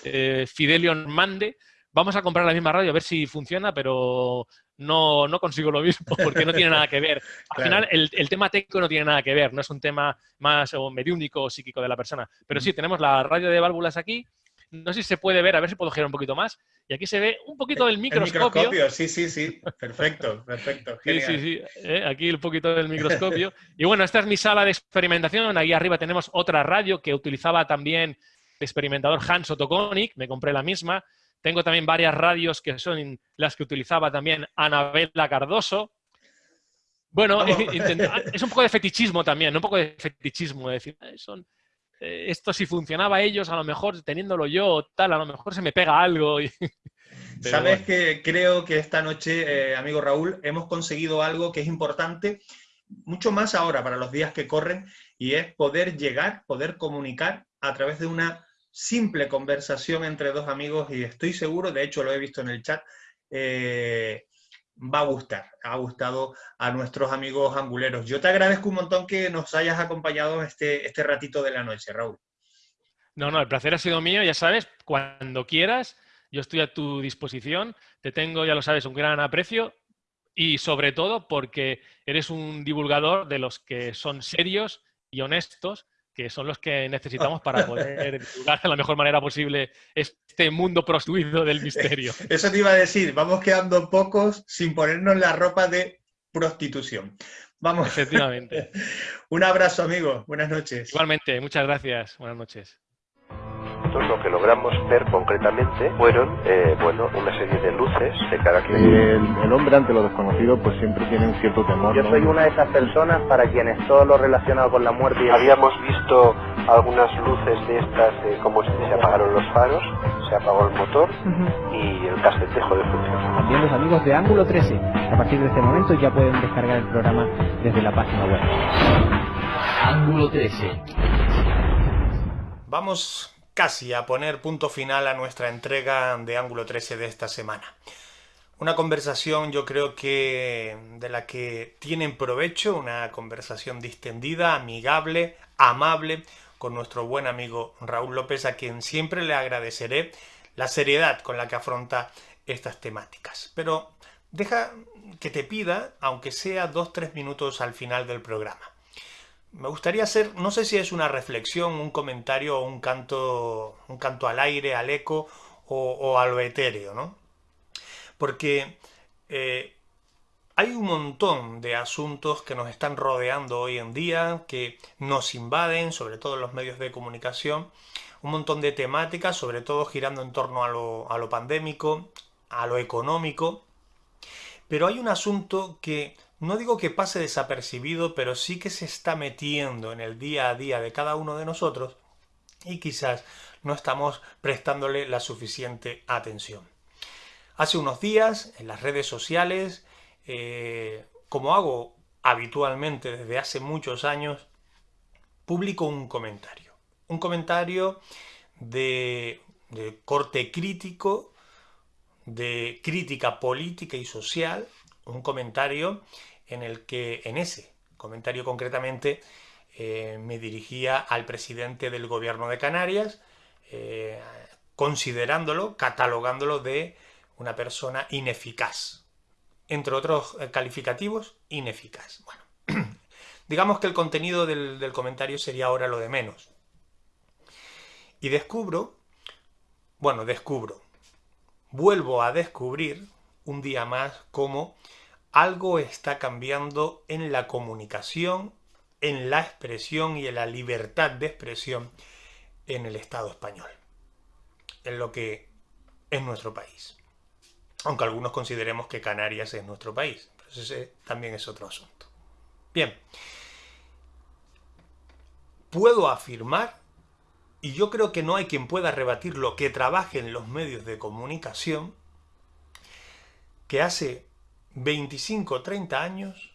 D: eh, Fidelion Mande, vamos a comprar la misma radio a ver si funciona, pero no, no consigo lo mismo porque no tiene nada que ver. Al final, el, tema técnico no tiene nada que ver, no es un tema más o mediúnico o psíquico de la persona. Pero sí, tenemos la radio de válvulas aquí. No sé si se puede ver, a ver si puedo girar un poquito más. Y aquí se ve un poquito del microscopio.
B: El microscopio, sí, sí, sí. Perfecto, perfecto.
D: Sí, sí, sí. Eh, aquí un poquito del microscopio. Y bueno, esta es mi sala de experimentación. Ahí arriba tenemos otra radio que utilizaba también el experimentador Hans Otokonic. Me compré la misma. Tengo también varias radios que son las que utilizaba también Anabela Cardoso. Bueno, es un poco de fetichismo también, un poco de fetichismo, decir, son, esto si funcionaba ellos, a lo mejor teniéndolo yo, tal, a lo mejor se me pega algo.
B: Sabes que creo que esta noche, eh, amigo Raúl, hemos conseguido algo que es importante, mucho más ahora para los días que corren, y es poder llegar, poder comunicar a través de una simple conversación entre dos amigos y estoy seguro, de hecho lo he visto en el chat, eh, va a gustar, ha gustado a nuestros amigos anguleros. Yo te agradezco un montón que nos hayas acompañado este, este ratito de la noche, Raúl.
D: No, no, el placer ha sido mío, ya sabes, cuando quieras, yo estoy a tu disposición, te tengo, ya lo sabes, un gran aprecio y sobre todo porque eres un divulgador de los que son serios y honestos que son los que necesitamos para poder divulgar de la mejor manera posible este mundo prostituido del misterio.
B: Eso te iba a decir, vamos quedando pocos sin ponernos la ropa de prostitución. Vamos.
D: Efectivamente.
B: Un abrazo, amigo. Buenas noches.
D: Igualmente, muchas gracias. Buenas noches
E: lo que logramos ver concretamente fueron, eh, bueno, una serie de luces de carácter.
F: El, hombre ante lo desconocido pues siempre tiene un cierto temor.
G: Yo soy una de esas personas para quienes todo lo relacionado con la muerte...
E: Habíamos visto algunas luces de estas, eh, como se, se apagaron los faros, se apagó el motor y el cassette dejó de funcionar.
H: También los amigos de Ángulo 13, a partir de este momento ya pueden descargar el programa desde la página web.
C: Ángulo 13.
B: Vamos casi a poner punto final a nuestra entrega de Ángulo 13 de esta semana. Una conversación yo creo que de la que tienen provecho, una conversación distendida, amigable, amable, con nuestro buen amigo Raúl López, a quien siempre le agradeceré la seriedad con la que afronta estas temáticas. Pero deja que te pida, aunque sea dos, tres minutos al final del programa me gustaría hacer, no sé si es una reflexión, un comentario o un canto, un canto al aire, al eco o, a lo etéreo, ¿no? Porque eh, Hay un montón de asuntos que nos están rodeando hoy en día, que nos invaden, sobre todo en los medios de comunicación, un montón de temáticas, sobre todo girando en torno a lo pandémico, a lo económico, pero hay un asunto que no digo que pase desapercibido, pero sí que se está metiendo en el día a día de cada uno de nosotros y quizás no estamos prestándole la suficiente atención. Hace unos días en las redes sociales, eh, como hago habitualmente desde hace muchos años, publico un comentario. Un comentario de, de corte crítico de crítica política y social, un comentario en el que, en ese comentario concretamente, eh, me dirigía al presidente del gobierno de Canarias, eh, considerándolo, catalogándolo de una persona ineficaz. Entre otros eh, calificativos, ineficaz. Bueno, digamos que el contenido del, del comentario sería ahora lo de menos. Y descubro, bueno, descubro, vuelvo a descubrir un día más cómo algo está cambiando en la comunicación, en la expresión y en la libertad de expresión en el Estado español, en lo que es nuestro país. Aunque algunos consideremos que Canarias es nuestro país, pero ese también es otro asunto. Bien, puedo afirmar y yo creo que no hay quien pueda rebatirlo que trabaje en los medios de comunicación, que hace 25 o 30 años,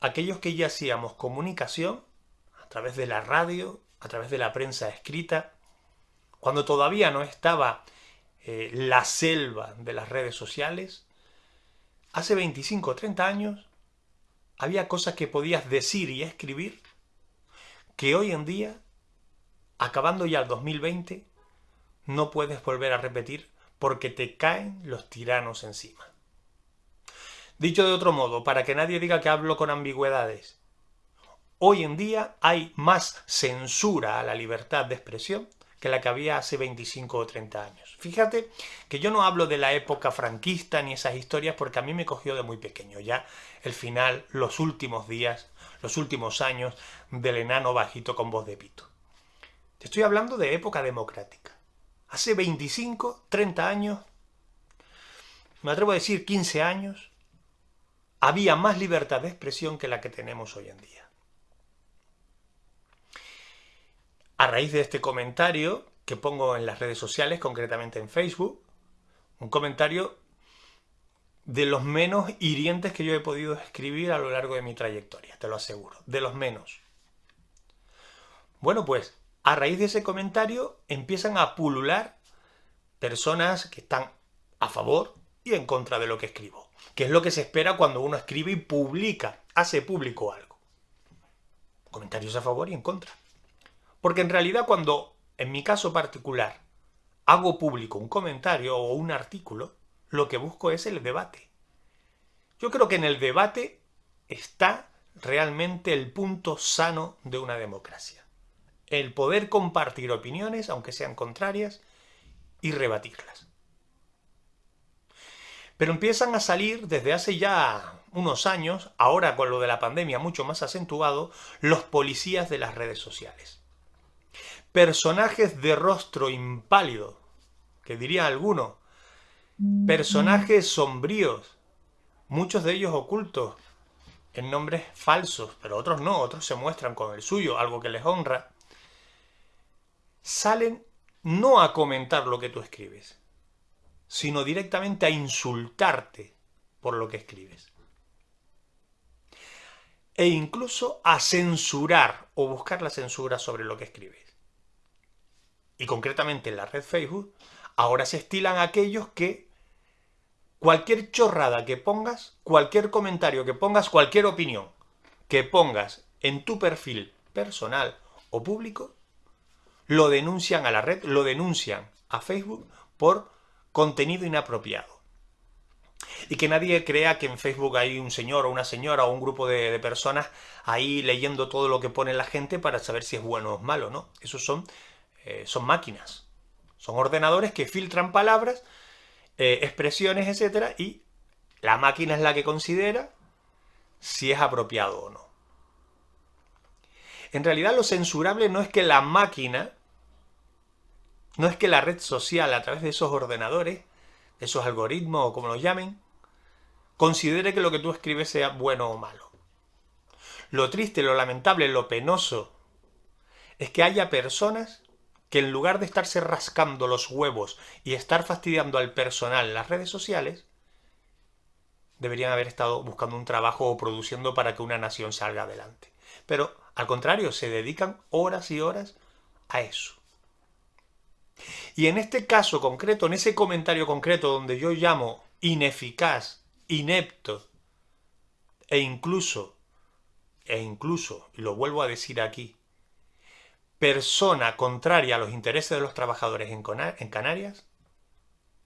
B: aquellos que ya hacíamos comunicación, a través de la radio, a través de la prensa escrita, cuando todavía no estaba eh, la selva de las redes sociales, hace 25 o 30 años había cosas que podías decir y escribir que hoy en día acabando ya el 2020, no puedes volver a repetir porque te caen los tiranos encima. Dicho de otro modo, para que nadie diga que hablo con ambigüedades, hoy en día hay más censura a la libertad de expresión que la que había hace 25 o 30 años. Fíjate que yo no hablo de la época franquista ni esas historias porque a mí me cogió de muy pequeño ya el final, los últimos días, los últimos años del enano bajito con voz de pito. Te estoy hablando de época democrática. Hace 25, 30 años, me atrevo a decir 15 años, había más libertad de expresión que la que tenemos hoy en día. A raíz de este comentario que pongo en las redes sociales, concretamente en Facebook, un comentario de los menos hirientes que yo he podido escribir a lo largo de mi trayectoria, te lo aseguro, de los menos. Bueno, pues a raíz de ese comentario empiezan a pulular personas que están a favor y en contra de lo que escribo, que es lo que se espera cuando uno escribe y publica, hace público algo. Comentarios a favor y en contra. Porque en realidad cuando, en mi caso particular, hago público un comentario o un artículo, lo que busco es el debate. Yo creo que en el debate está realmente el punto sano de una democracia el poder compartir opiniones, aunque sean contrarias, y rebatirlas. Pero empiezan a salir desde hace ya unos años, ahora con lo de la pandemia mucho más acentuado, los policías de las redes sociales. Personajes de rostro impálido, que diría alguno, personajes sombríos, muchos de ellos ocultos en nombres falsos, pero otros no, otros se muestran con el suyo, algo que les honra, salen no a comentar lo que tú escribes, sino directamente a insultarte por lo que escribes. E incluso a censurar o buscar la censura sobre lo que escribes. Y concretamente en la red Facebook, ahora se estilan aquellos que cualquier chorrada que pongas, cualquier comentario que pongas, cualquier opinión que pongas en tu perfil personal o público, lo denuncian a la red, lo denuncian a Facebook por contenido inapropiado. Y que nadie crea que en Facebook hay un señor o una señora o un grupo de, personas ahí leyendo todo lo que pone la gente para saber si es bueno o malo, ¿no? Esos son, eh, son máquinas. Son ordenadores que filtran palabras, eh, expresiones, etcétera, y la máquina es la que considera si es apropiado o no. En realidad lo censurable no es que la máquina, no es que la red social a través de esos ordenadores, esos algoritmos o como los llamen, considere que lo que tú escribes sea bueno o malo. Lo triste, lo lamentable, lo penoso es que haya personas que en lugar de estarse rascando los huevos y estar fastidiando al personal en las redes sociales, deberían haber estado buscando un trabajo o produciendo para que una nación salga adelante. Pero al contrario, se dedican horas y horas a eso. Y en este caso concreto, en ese comentario concreto donde yo llamo ineficaz, inepto e incluso, e incluso, lo vuelvo a decir aquí, persona contraria a los intereses de los trabajadores en, Canarias,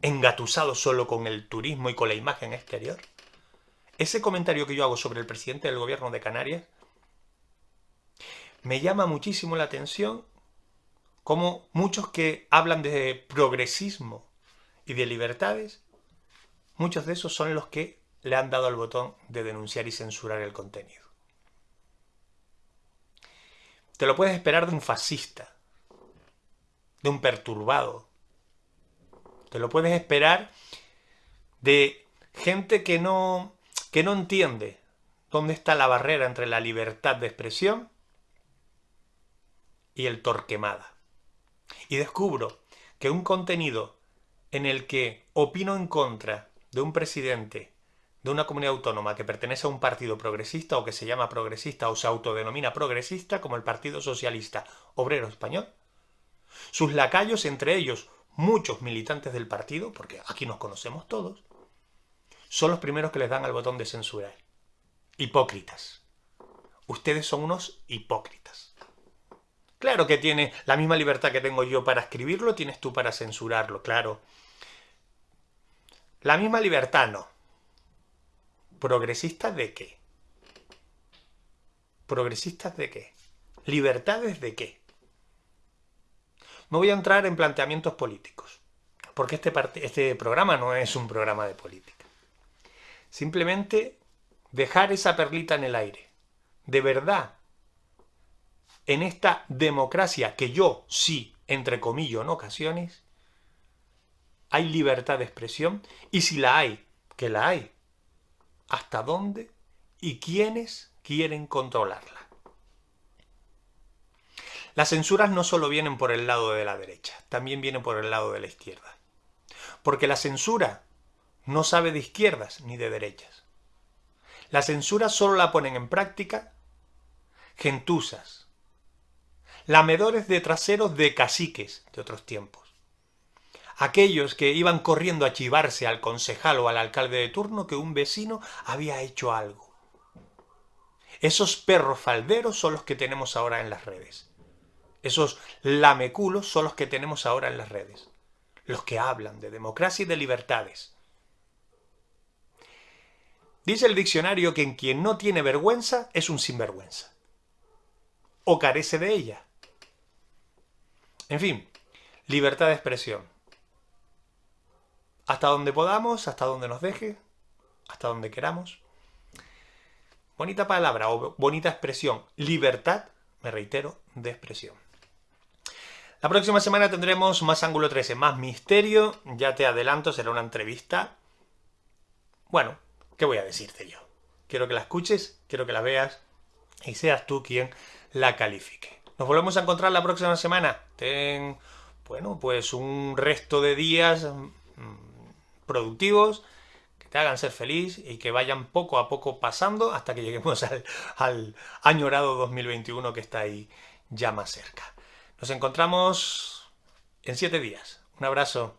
B: engatusado solo con el turismo y con la imagen exterior, ese comentario que yo hago sobre el presidente del gobierno de Canarias me llama muchísimo la atención como muchos que hablan de progresismo y de libertades, muchos de esos son los que le han dado al botón de denunciar y censurar el contenido. Te lo puedes esperar de un fascista, de un perturbado. Te lo puedes esperar de gente que no que no entiende dónde está la barrera entre la libertad de expresión y el torquemada. Y descubro que un contenido en el que opino en contra de un presidente de una comunidad autónoma que pertenece a un partido progresista o que se llama progresista o se autodenomina progresista como el Partido Socialista Obrero Español, sus lacayos, entre ellos muchos militantes del partido, porque aquí nos conocemos todos, son los primeros que les dan al botón de censurar. Hipócritas. Ustedes son unos hipócritas. Claro que tiene la misma libertad que tengo yo para escribirlo, tienes tú para censurarlo, claro. La misma libertad no. ¿Progresistas de qué? ¿Progresistas de qué? ¿Libertades de qué? No voy a entrar en planteamientos políticos, porque este, este programa no es un programa de política. Simplemente dejar esa perlita en el aire. De verdad, en esta democracia que yo sí, entre comillas, en ocasiones, hay libertad de expresión y si la hay, que la hay, ¿hasta dónde y quiénes quieren controlarla? Las censuras no solo vienen por el lado de la derecha, también vienen por el lado de la izquierda. Porque la censura no sabe de izquierdas ni de derechas. La censura solo la ponen en práctica gentusas, lamedores de traseros de caciques de otros tiempos. Aquellos que iban corriendo a chivarse al concejal o al alcalde de turno que un vecino había hecho algo. Esos perros falderos son los que tenemos ahora en las redes. Esos lameculos son los que tenemos ahora en las redes. Los que hablan de democracia y de libertades. Dice el diccionario que en quien no tiene vergüenza es un sinvergüenza. O carece de ella. En fin, libertad de expresión. Hasta donde podamos, hasta donde nos deje, hasta donde queramos. Bonita palabra o bonita expresión. Libertad, me reitero, de expresión. La próxima semana tendremos más ángulo 13, más misterio. Ya te adelanto, será una entrevista. Bueno, ¿Qué voy a decirte yo? Quiero que la escuches, quiero que la veas y seas tú quien la califique. Nos volvemos a encontrar la próxima semana. Ten, bueno, pues un resto de días mm, productivos que te hagan ser feliz y que vayan poco a poco pasando hasta que lleguemos al, al añorado 2021 que está ahí ya más cerca. Nos encontramos en siete días. Un abrazo.